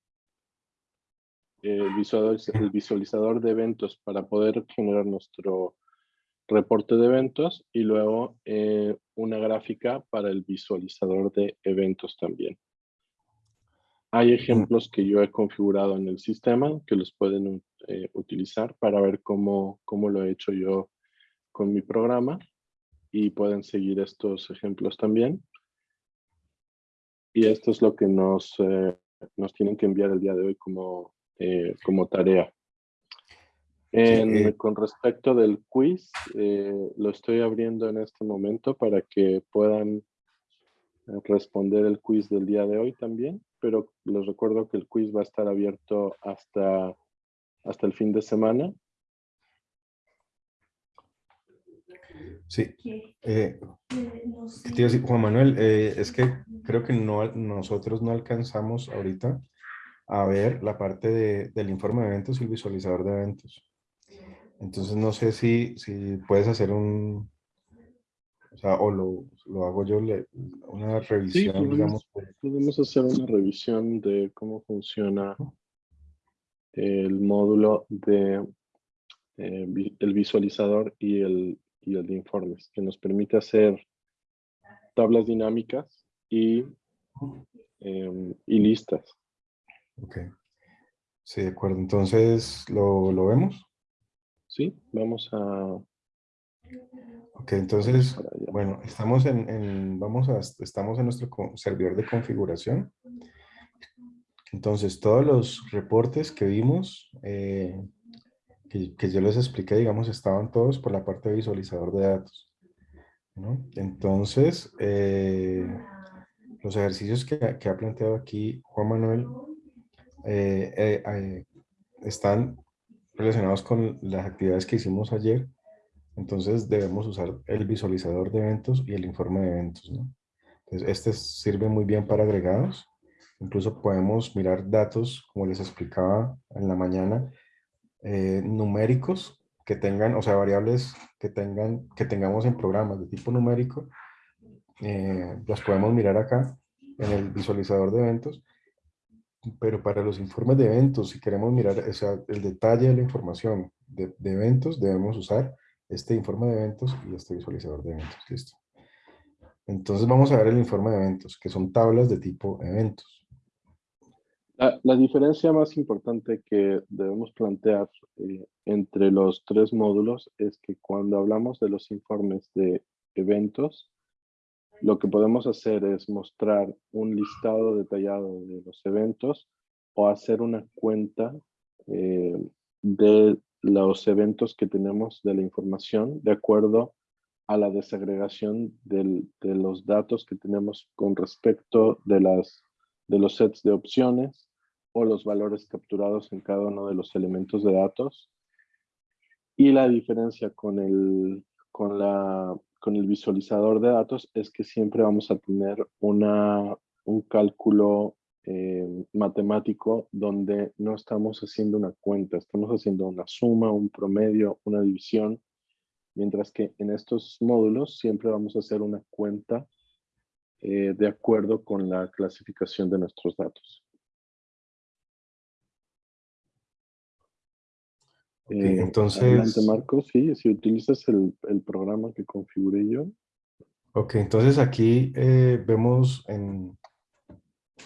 el visualizador, el visualizador de eventos para poder generar nuestro reporte de eventos y luego eh, una gráfica para el visualizador de eventos también. Hay ejemplos que yo he configurado en el sistema que los pueden eh, utilizar para ver cómo, cómo lo he hecho yo con mi programa y pueden seguir estos ejemplos también. Y esto es lo que nos, eh, nos tienen que enviar el día de hoy como eh, como tarea. Eh, con respecto del quiz, eh, lo estoy abriendo en este momento para que puedan responder el quiz del día de hoy también, pero les recuerdo que el quiz va a estar abierto hasta, hasta el fin de semana. Sí. Eh, Juan Manuel, eh, es que creo que no, nosotros no alcanzamos ahorita a ver la parte de, del informe de eventos y el visualizador de eventos. Entonces no sé si, si puedes hacer un, o sea, o lo, lo hago yo, le, una revisión, podemos, digamos. Podemos hacer una revisión de cómo funciona el módulo de eh, el visualizador y el, y el de informes, que nos permite hacer tablas dinámicas y, em, y listas. Ok. Sí, de acuerdo. Entonces, ¿lo, lo vemos? Sí, vamos a... Ok, entonces, bueno, estamos en, en, vamos a, estamos en nuestro servidor de configuración. Entonces, todos los reportes que vimos, eh, que, que, yo les expliqué, digamos, estaban todos por la parte de visualizador de datos. ¿no? Entonces, eh, los ejercicios que, que, ha planteado aquí Juan Manuel eh, están relacionados con las actividades que hicimos ayer. Entonces, debemos usar el visualizador de eventos y el informe de eventos. este sirve muy bien para agregados Incluso podemos mirar datos, como les explicaba en la mañana, eh, numéricos que tengan, o sea, variables que, tengan, que tengamos en programas de tipo numérico. Eh, las podemos mirar acá en el visualizador de eventos. Pero para los informes de eventos, si queremos mirar o sea, el detalle de la información de, de eventos, debemos usar este informe de eventos y este visualizador de eventos. Listo. Entonces vamos a ver el informe de eventos, que son tablas de tipo eventos. La, diferencia más importante que debemos plantear eh, entre los tres módulos es que cuando hablamos de los informes de eventos, lo que podemos hacer es mostrar un listado detallado de los eventos o hacer una cuenta eh, de los eventos que tenemos de la información de acuerdo a la desagregación de los datos que tenemos con respecto de, las, de los sets de opciones o los valores capturados en cada uno de los elementos de datos. Y la diferencia con el, con la, con el visualizador de datos es que siempre vamos a tener una, un cálculo eh, matemático donde no estamos haciendo una cuenta, estamos haciendo una suma, un promedio, una división, mientras que en estos módulos siempre vamos a hacer una cuenta eh, de acuerdo con la clasificación de nuestros datos. Eh, entonces... Marcos, sí, si utilizas el, el, programa que configuré yo. Ok, entonces aquí eh, vemos en,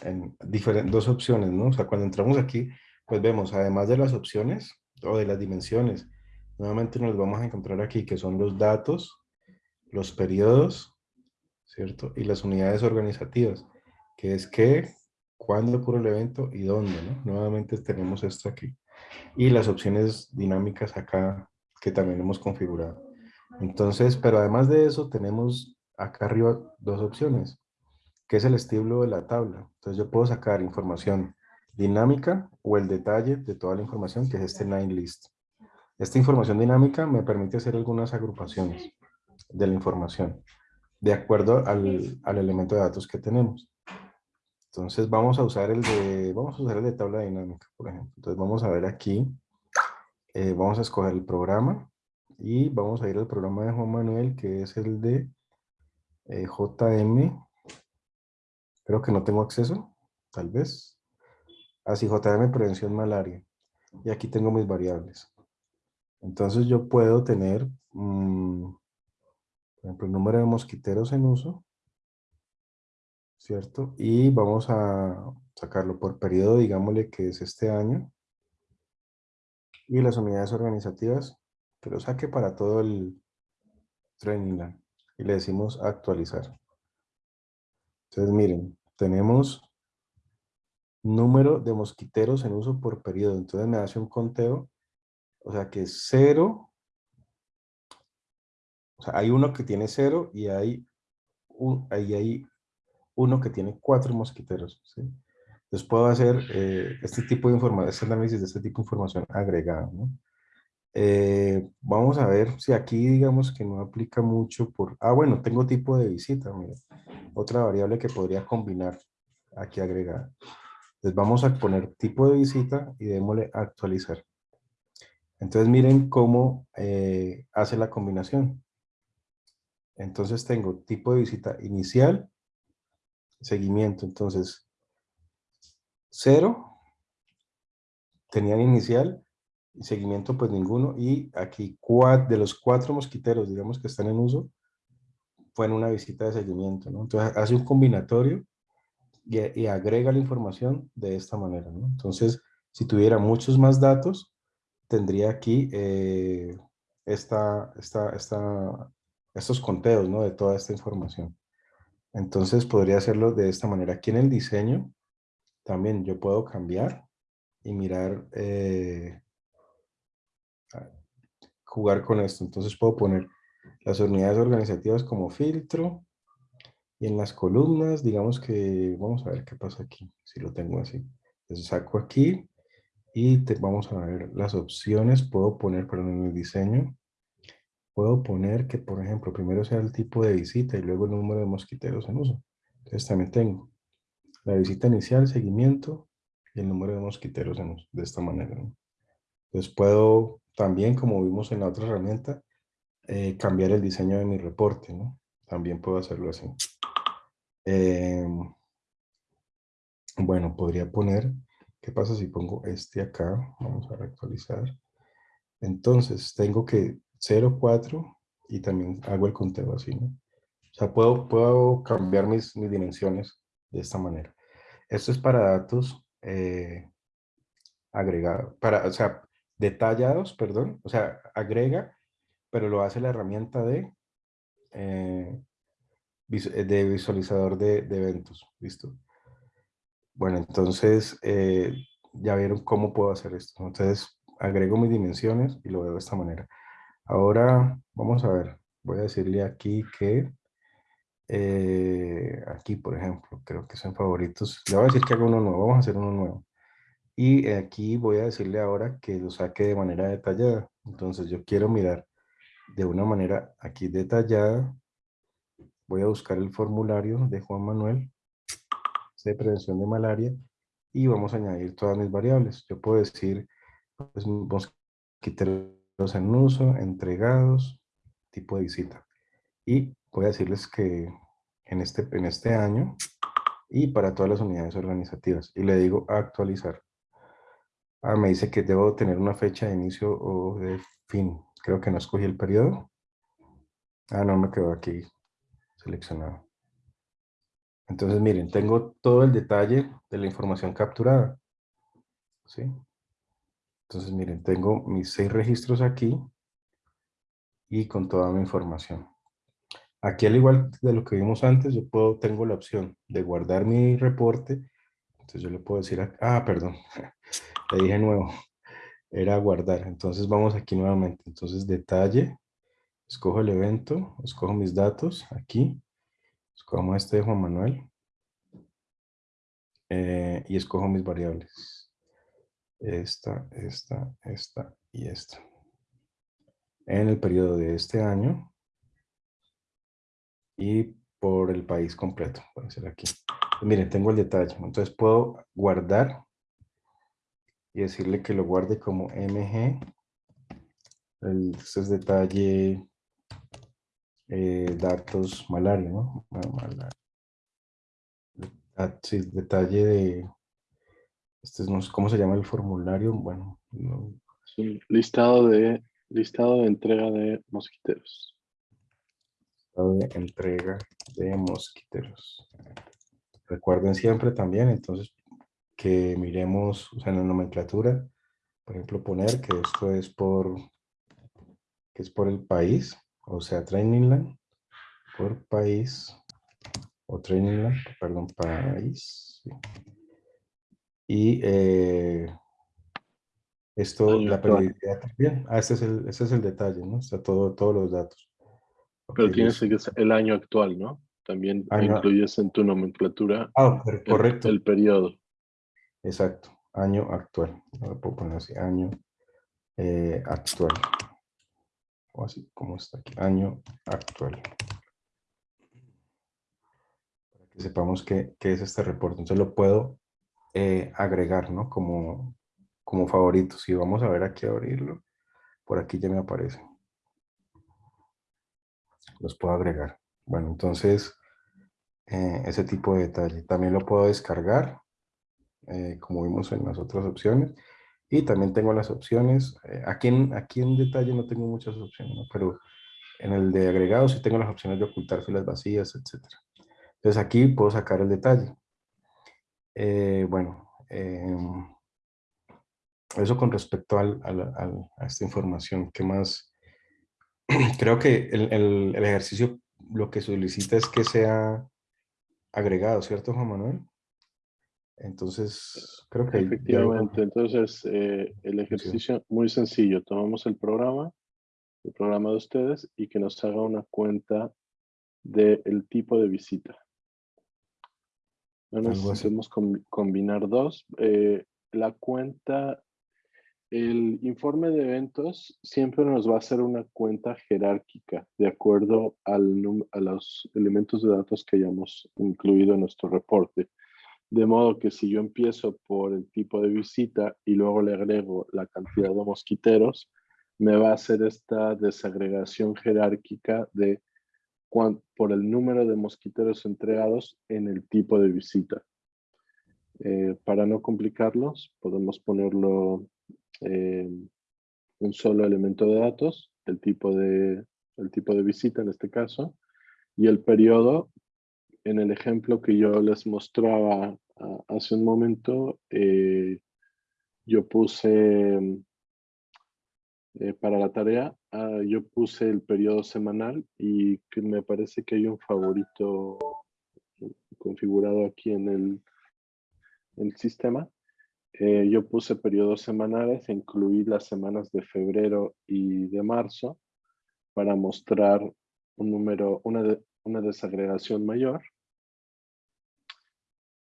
en diferentes, dos opciones, ¿no? O sea, cuando entramos aquí, pues vemos, además de las opciones o de las dimensiones, nuevamente nos vamos a encontrar aquí, que son los datos, los periodos, ¿cierto? Y las unidades organizativas, que es qué, cuándo ocurre el evento y dónde, ¿no? Nuevamente tenemos esto aquí y las opciones dinámicas acá que también hemos configurado. Entonces, pero además de eso tenemos acá arriba dos opciones, que es el estilo de la tabla. Entonces yo puedo sacar información dinámica o el detalle de toda la información, que es este nine list. Esta información dinámica me permite hacer algunas agrupaciones de la información, de acuerdo al, al elemento de datos que tenemos. Entonces vamos a usar el de, vamos a usar el de tabla dinámica, por ejemplo. Entonces vamos a ver aquí, eh, vamos a escoger el programa y vamos a ir al programa de Juan Manuel, que es el de eh, JM. Creo que no tengo acceso, tal vez. Así, ah, JM Prevención Malaria. Y aquí tengo mis variables. Entonces yo puedo tener, mm, por ejemplo, el número de mosquiteros en uso. ¿Cierto? Y vamos a sacarlo por periodo, digámosle que es este año. Y las unidades organizativas, que lo saque para todo el training Y le decimos actualizar. Entonces miren, tenemos número de mosquiteros en uso por periodo. Entonces me hace un conteo, o sea que cero, o sea, hay uno que tiene cero y hay, un, ahí hay uno que tiene cuatro mosquiteros. ¿sí? Entonces puedo hacer eh, este tipo de información, este análisis de este tipo de información agregada. ¿no? Eh, vamos a ver si aquí digamos que no aplica mucho por... Ah, bueno, tengo tipo de visita, mira. Otra variable que podría combinar aquí agregada. Entonces vamos a poner tipo de visita y démosle actualizar. Entonces miren cómo eh, hace la combinación. Entonces tengo tipo de visita inicial, seguimiento. Entonces, cero, tenían inicial, y seguimiento pues ninguno. Y aquí de los cuatro mosquiteros, digamos que están en uso, fue en una visita de seguimiento. ¿no? Entonces hace un combinatorio y, agrega la información de esta manera. ¿no? Entonces, si tuviera muchos más datos, tendría aquí eh, esta, esta, esta, estos conteos ¿no? de toda esta información. Entonces podría hacerlo de esta manera. Aquí en el diseño también yo puedo cambiar y mirar, eh, jugar con esto. Entonces puedo poner las unidades organizativas como filtro y en las columnas, digamos que, vamos a ver qué pasa aquí, si lo tengo así. Entonces saco aquí y te, vamos a ver las opciones. Puedo poner, perdón, en el diseño, puedo poner que, por ejemplo, primero sea el tipo de visita y luego el número de mosquiteros en uso. Entonces también tengo la visita inicial, seguimiento y el número de mosquiteros en uso, de esta manera. Entonces puedo también, como vimos en la otra herramienta, eh, cambiar el diseño de mi reporte. ¿no? También puedo hacerlo así. Em, bueno, podría poner, ¿qué pasa si pongo este acá? Vamos a reactualizar. Entonces, tengo que 0, 4 y también hago el conteo así, ¿no? O sea, puedo, puedo cambiar mis, mis dimensiones de esta manera. Esto es para datos eh, agregados, para, o sea, detallados, perdón, o sea, agrega, pero lo hace la herramienta de, eh, de visualizador de, eventos, ¿listo? Bueno, entonces eh, ya vieron cómo puedo hacer esto. Entonces agrego mis dimensiones y lo veo de esta manera. Ahora, vamos a ver, voy a decirle aquí que, eh, aquí por ejemplo, creo que son favoritos. Le voy a decir que haga uno nuevo, vamos a hacer uno nuevo. Y aquí voy a decirle ahora que lo saque de manera detallada. Entonces yo quiero mirar de una manera aquí detallada. Voy a buscar el formulario de Juan Manuel de prevención de malaria y vamos a añadir todas mis variables. Yo puedo decir, pues, en uso, entregados, tipo de visita. Y voy a decirles que en este, en este año y para todas las unidades organizativas. Y le digo actualizar. Ah, me dice que debo tener una fecha de inicio o de fin. Creo que no escogí el periodo. Ah, no, me quedó aquí seleccionado. Entonces, miren, tengo todo el detalle de la información capturada. ¿Sí? Entonces, miren, tengo mis seis registros aquí y con toda mi información. Aquí, al igual de lo que vimos antes, yo puedo, tengo la opción de guardar mi reporte. Entonces, yo le puedo decir, ah, perdón, le dije nuevo, era guardar. Entonces, vamos aquí nuevamente. Entonces, detalle, escojo el evento, escojo mis datos aquí, escojo este de Juan Manuel eh, y escojo mis variables esta, esta, esta y esta. En el periodo de este año y por el país completo, puede ser aquí. miren, tengo el detalle, entonces puedo guardar y decirle que lo guarde como MG. Este es detalle eh, datos malaria, ¿no? Malaria. Sí, detalle de este es, ¿Cómo se llama el formulario? Bueno, listado, de, listado de entrega de mosquiteros. Listado de entrega de mosquiteros. Recuerden siempre también, entonces, que miremos o sea, en la nomenclatura, por ejemplo, poner que esto es por, que es por el país, o sea, Trainingland, por país, o Trainingland, perdón, país, y eh, esto, la periodicidad también. Ah, ese es, el, ese es el detalle, ¿no? Está todo, todos los datos. Pero tienes que ser el año actual, ¿no? También incluyes en tu nomenclatura ah, correcto. El, periodo. Exacto, año actual. Lo puedo poner así, año eh, actual. O así como está aquí, año actual. Para que sepamos qué, es este reporte. Entonces lo puedo eh, agregar, ¿no? Como, como favorito. Si vamos a ver aquí abrirlo, por aquí ya me aparece. Los puedo agregar. Bueno, entonces, eh, ese tipo de detalle. También lo puedo descargar, eh, como vimos en las otras opciones. Y también tengo las opciones, eh, aquí, en, aquí en detalle no tengo muchas opciones, pero en el de agregados sí tengo las opciones de ocultar filas vacías, etc. Entonces aquí puedo sacar el detalle. Bueno, em, eso con respecto al, a esta información. ¿Qué más? Creo que el, el, el ejercicio lo que solicita es que sea agregado, ¿cierto, Juan Manuel? Entonces, creo que... Efectivamente, entonces eh, el ejercicio muy sencillo. Tomamos el programa, el programa de ustedes, y que nos haga una cuenta del tipo de visita. No necesitamos combinar dos. Eh, la cuenta el informe de eventos siempre nos va a hacer una cuenta jerárquica de acuerdo al, a los elementos de datos que hayamos incluido en nuestro reporte. De modo que si yo empiezo por el tipo de visita y luego le agrego la cantidad de mosquiteros, me va a hacer esta desagregación jerárquica de por el número de mosquiteros entregados en el tipo de visita. Eh, para no complicarlos, podemos ponerlo eh, un solo elemento de datos, el tipo de, el tipo de visita en este caso, y el periodo, en el ejemplo que yo les mostraba hace un momento, eh, yo puse, eh, para la tarea, ah, yo puse el periodo semanal y que me parece que hay un favorito configurado aquí en el, el sistema. Eh, yo puse periodos semanales, incluí las semanas de febrero y de marzo para mostrar un número, una, una desagregación mayor.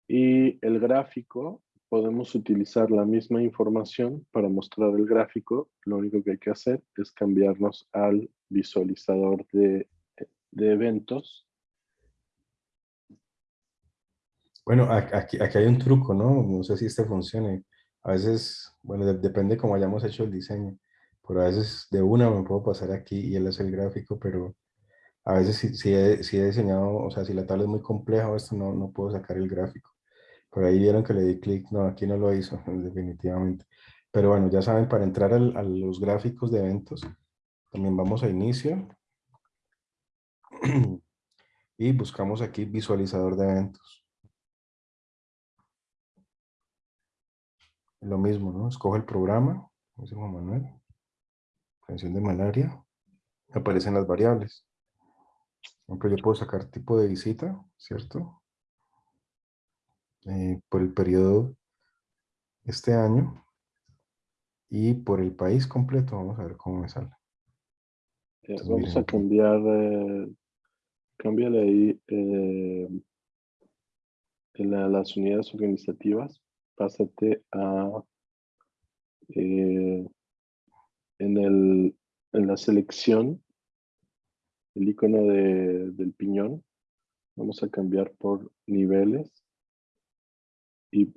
Y el gráfico, podemos utilizar la misma información para mostrar el gráfico. Lo único que hay que hacer es cambiarnos al visualizador de, de eventos Bueno, aquí, aquí hay un truco, ¿no? No sé si este funcione. A veces, bueno, depende cómo hayamos hecho el diseño. Pero a veces de una me puedo pasar aquí y él hace el gráfico, pero a veces si, he, he, diseñado, o sea, si la tabla es muy compleja esto, no, no puedo sacar el gráfico. Por ahí vieron que le di clic, no, aquí no lo hizo, definitivamente. Pero bueno, ya saben, para entrar a los gráficos de eventos, también vamos a inicio. y buscamos aquí visualizador de eventos. Lo mismo, ¿no? Escoge el programa, dice Juan Manuel. Prevención de malaria. Aparecen las variables. Por ejemplo, yo puedo sacar tipo de visita, ¿cierto? Eh, por el periodo este año y por el país completo. Vamos a ver cómo me sale. Eh, vamos a cambiar, eh, cámbiale ahí eh, en las unidades organizativas pásate a eh, en, el, en la selección, el icono de, del piñón, vamos a cambiar por niveles y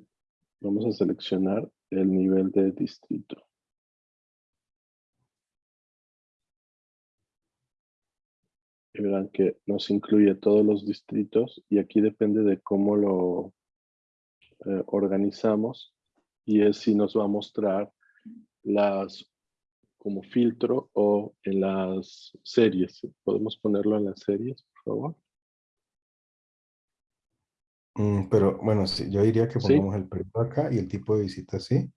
vamos a seleccionar el nivel de distrito. Y verán que nos incluye todos los distritos y aquí depende de cómo lo, eh, organizamos y es si nos va a mostrar las como filtro o en las series. ¿Podemos ponerlo en las series, por favor? Mm, pero bueno, yo diría que pongamos el periodo acá y el tipo de visita así.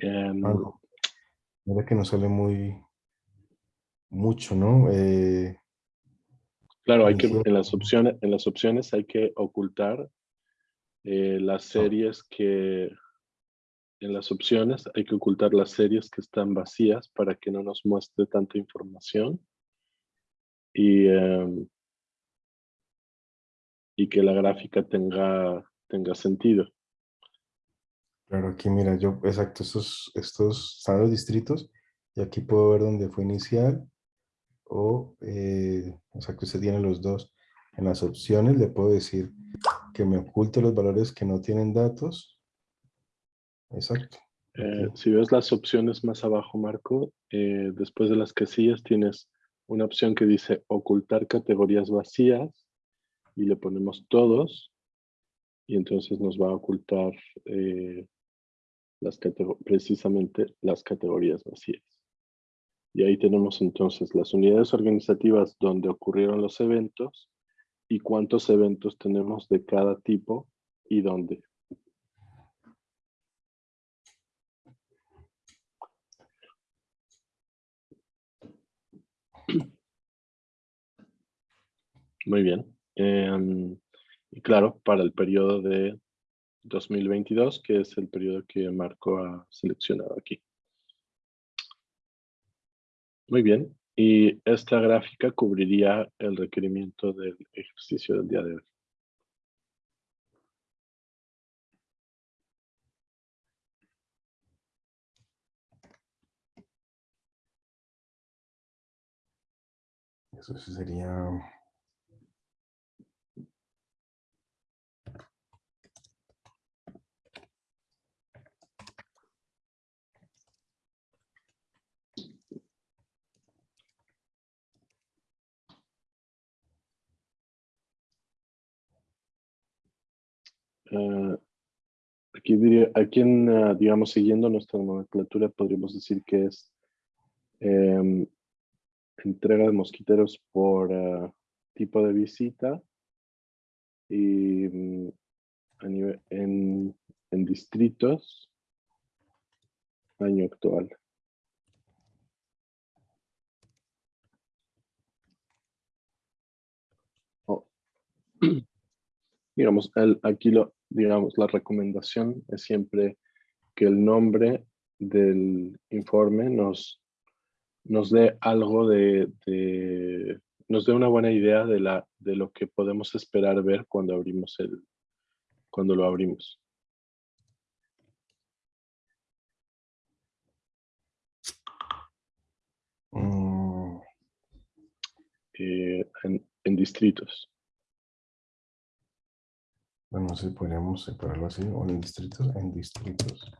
Um, mira que no sale muy mucho, ¿no? Eh, Claro, hay que, en, las opciones, en las opciones hay que ocultar eh, las ah. series que, en las opciones hay que ocultar las series que están vacías para que no nos muestre tanta información y, em, y que la gráfica tenga, tenga sentido. Claro, aquí mira, yo, exacto, estos, estos están los distritos y aquí puedo ver dónde fue inicial o, eh, exacto, se tiene los dos. En las opciones le puedo decir que me oculte los valores que no tienen datos. Exacto. Eh, si ves las opciones más abajo, Marco, eh, después de las casillas tienes una opción que dice ocultar categorías vacías y le ponemos todos y entonces nos va a ocultar las precisamente las categorías vacías. Y ahí tenemos entonces las unidades organizativas donde ocurrieron los eventos y cuántos eventos tenemos de cada tipo y dónde. Muy bien. Em, y claro, para el periodo de 2022, que es el periodo que Marco ha seleccionado aquí. Muy bien. Y esta gráfica cubriría el requerimiento del ejercicio del día de hoy. Eso sería Eh, aquí, diría, aquí en, eh, digamos, siguiendo nuestra nomenclatura, podríamos decir que es em, entrega de mosquiteros por eh, tipo de visita y mm, en, en distritos, año actual. Oh. digamos, el, aquí lo, digamos, la recomendación es siempre que el nombre del informe nos, nos dé algo de, nos dé una buena idea de, la, de lo que podemos esperar ver cuando abrimos el, cuando lo abrimos. Mm. Eh, en distritos. Bueno, si podríamos separarlo así, o en distritos, en distritos.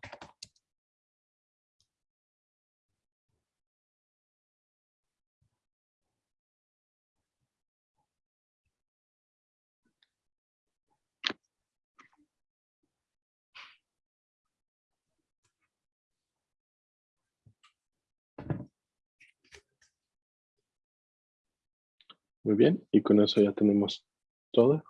Muy bien, y con eso ya tenemos todo.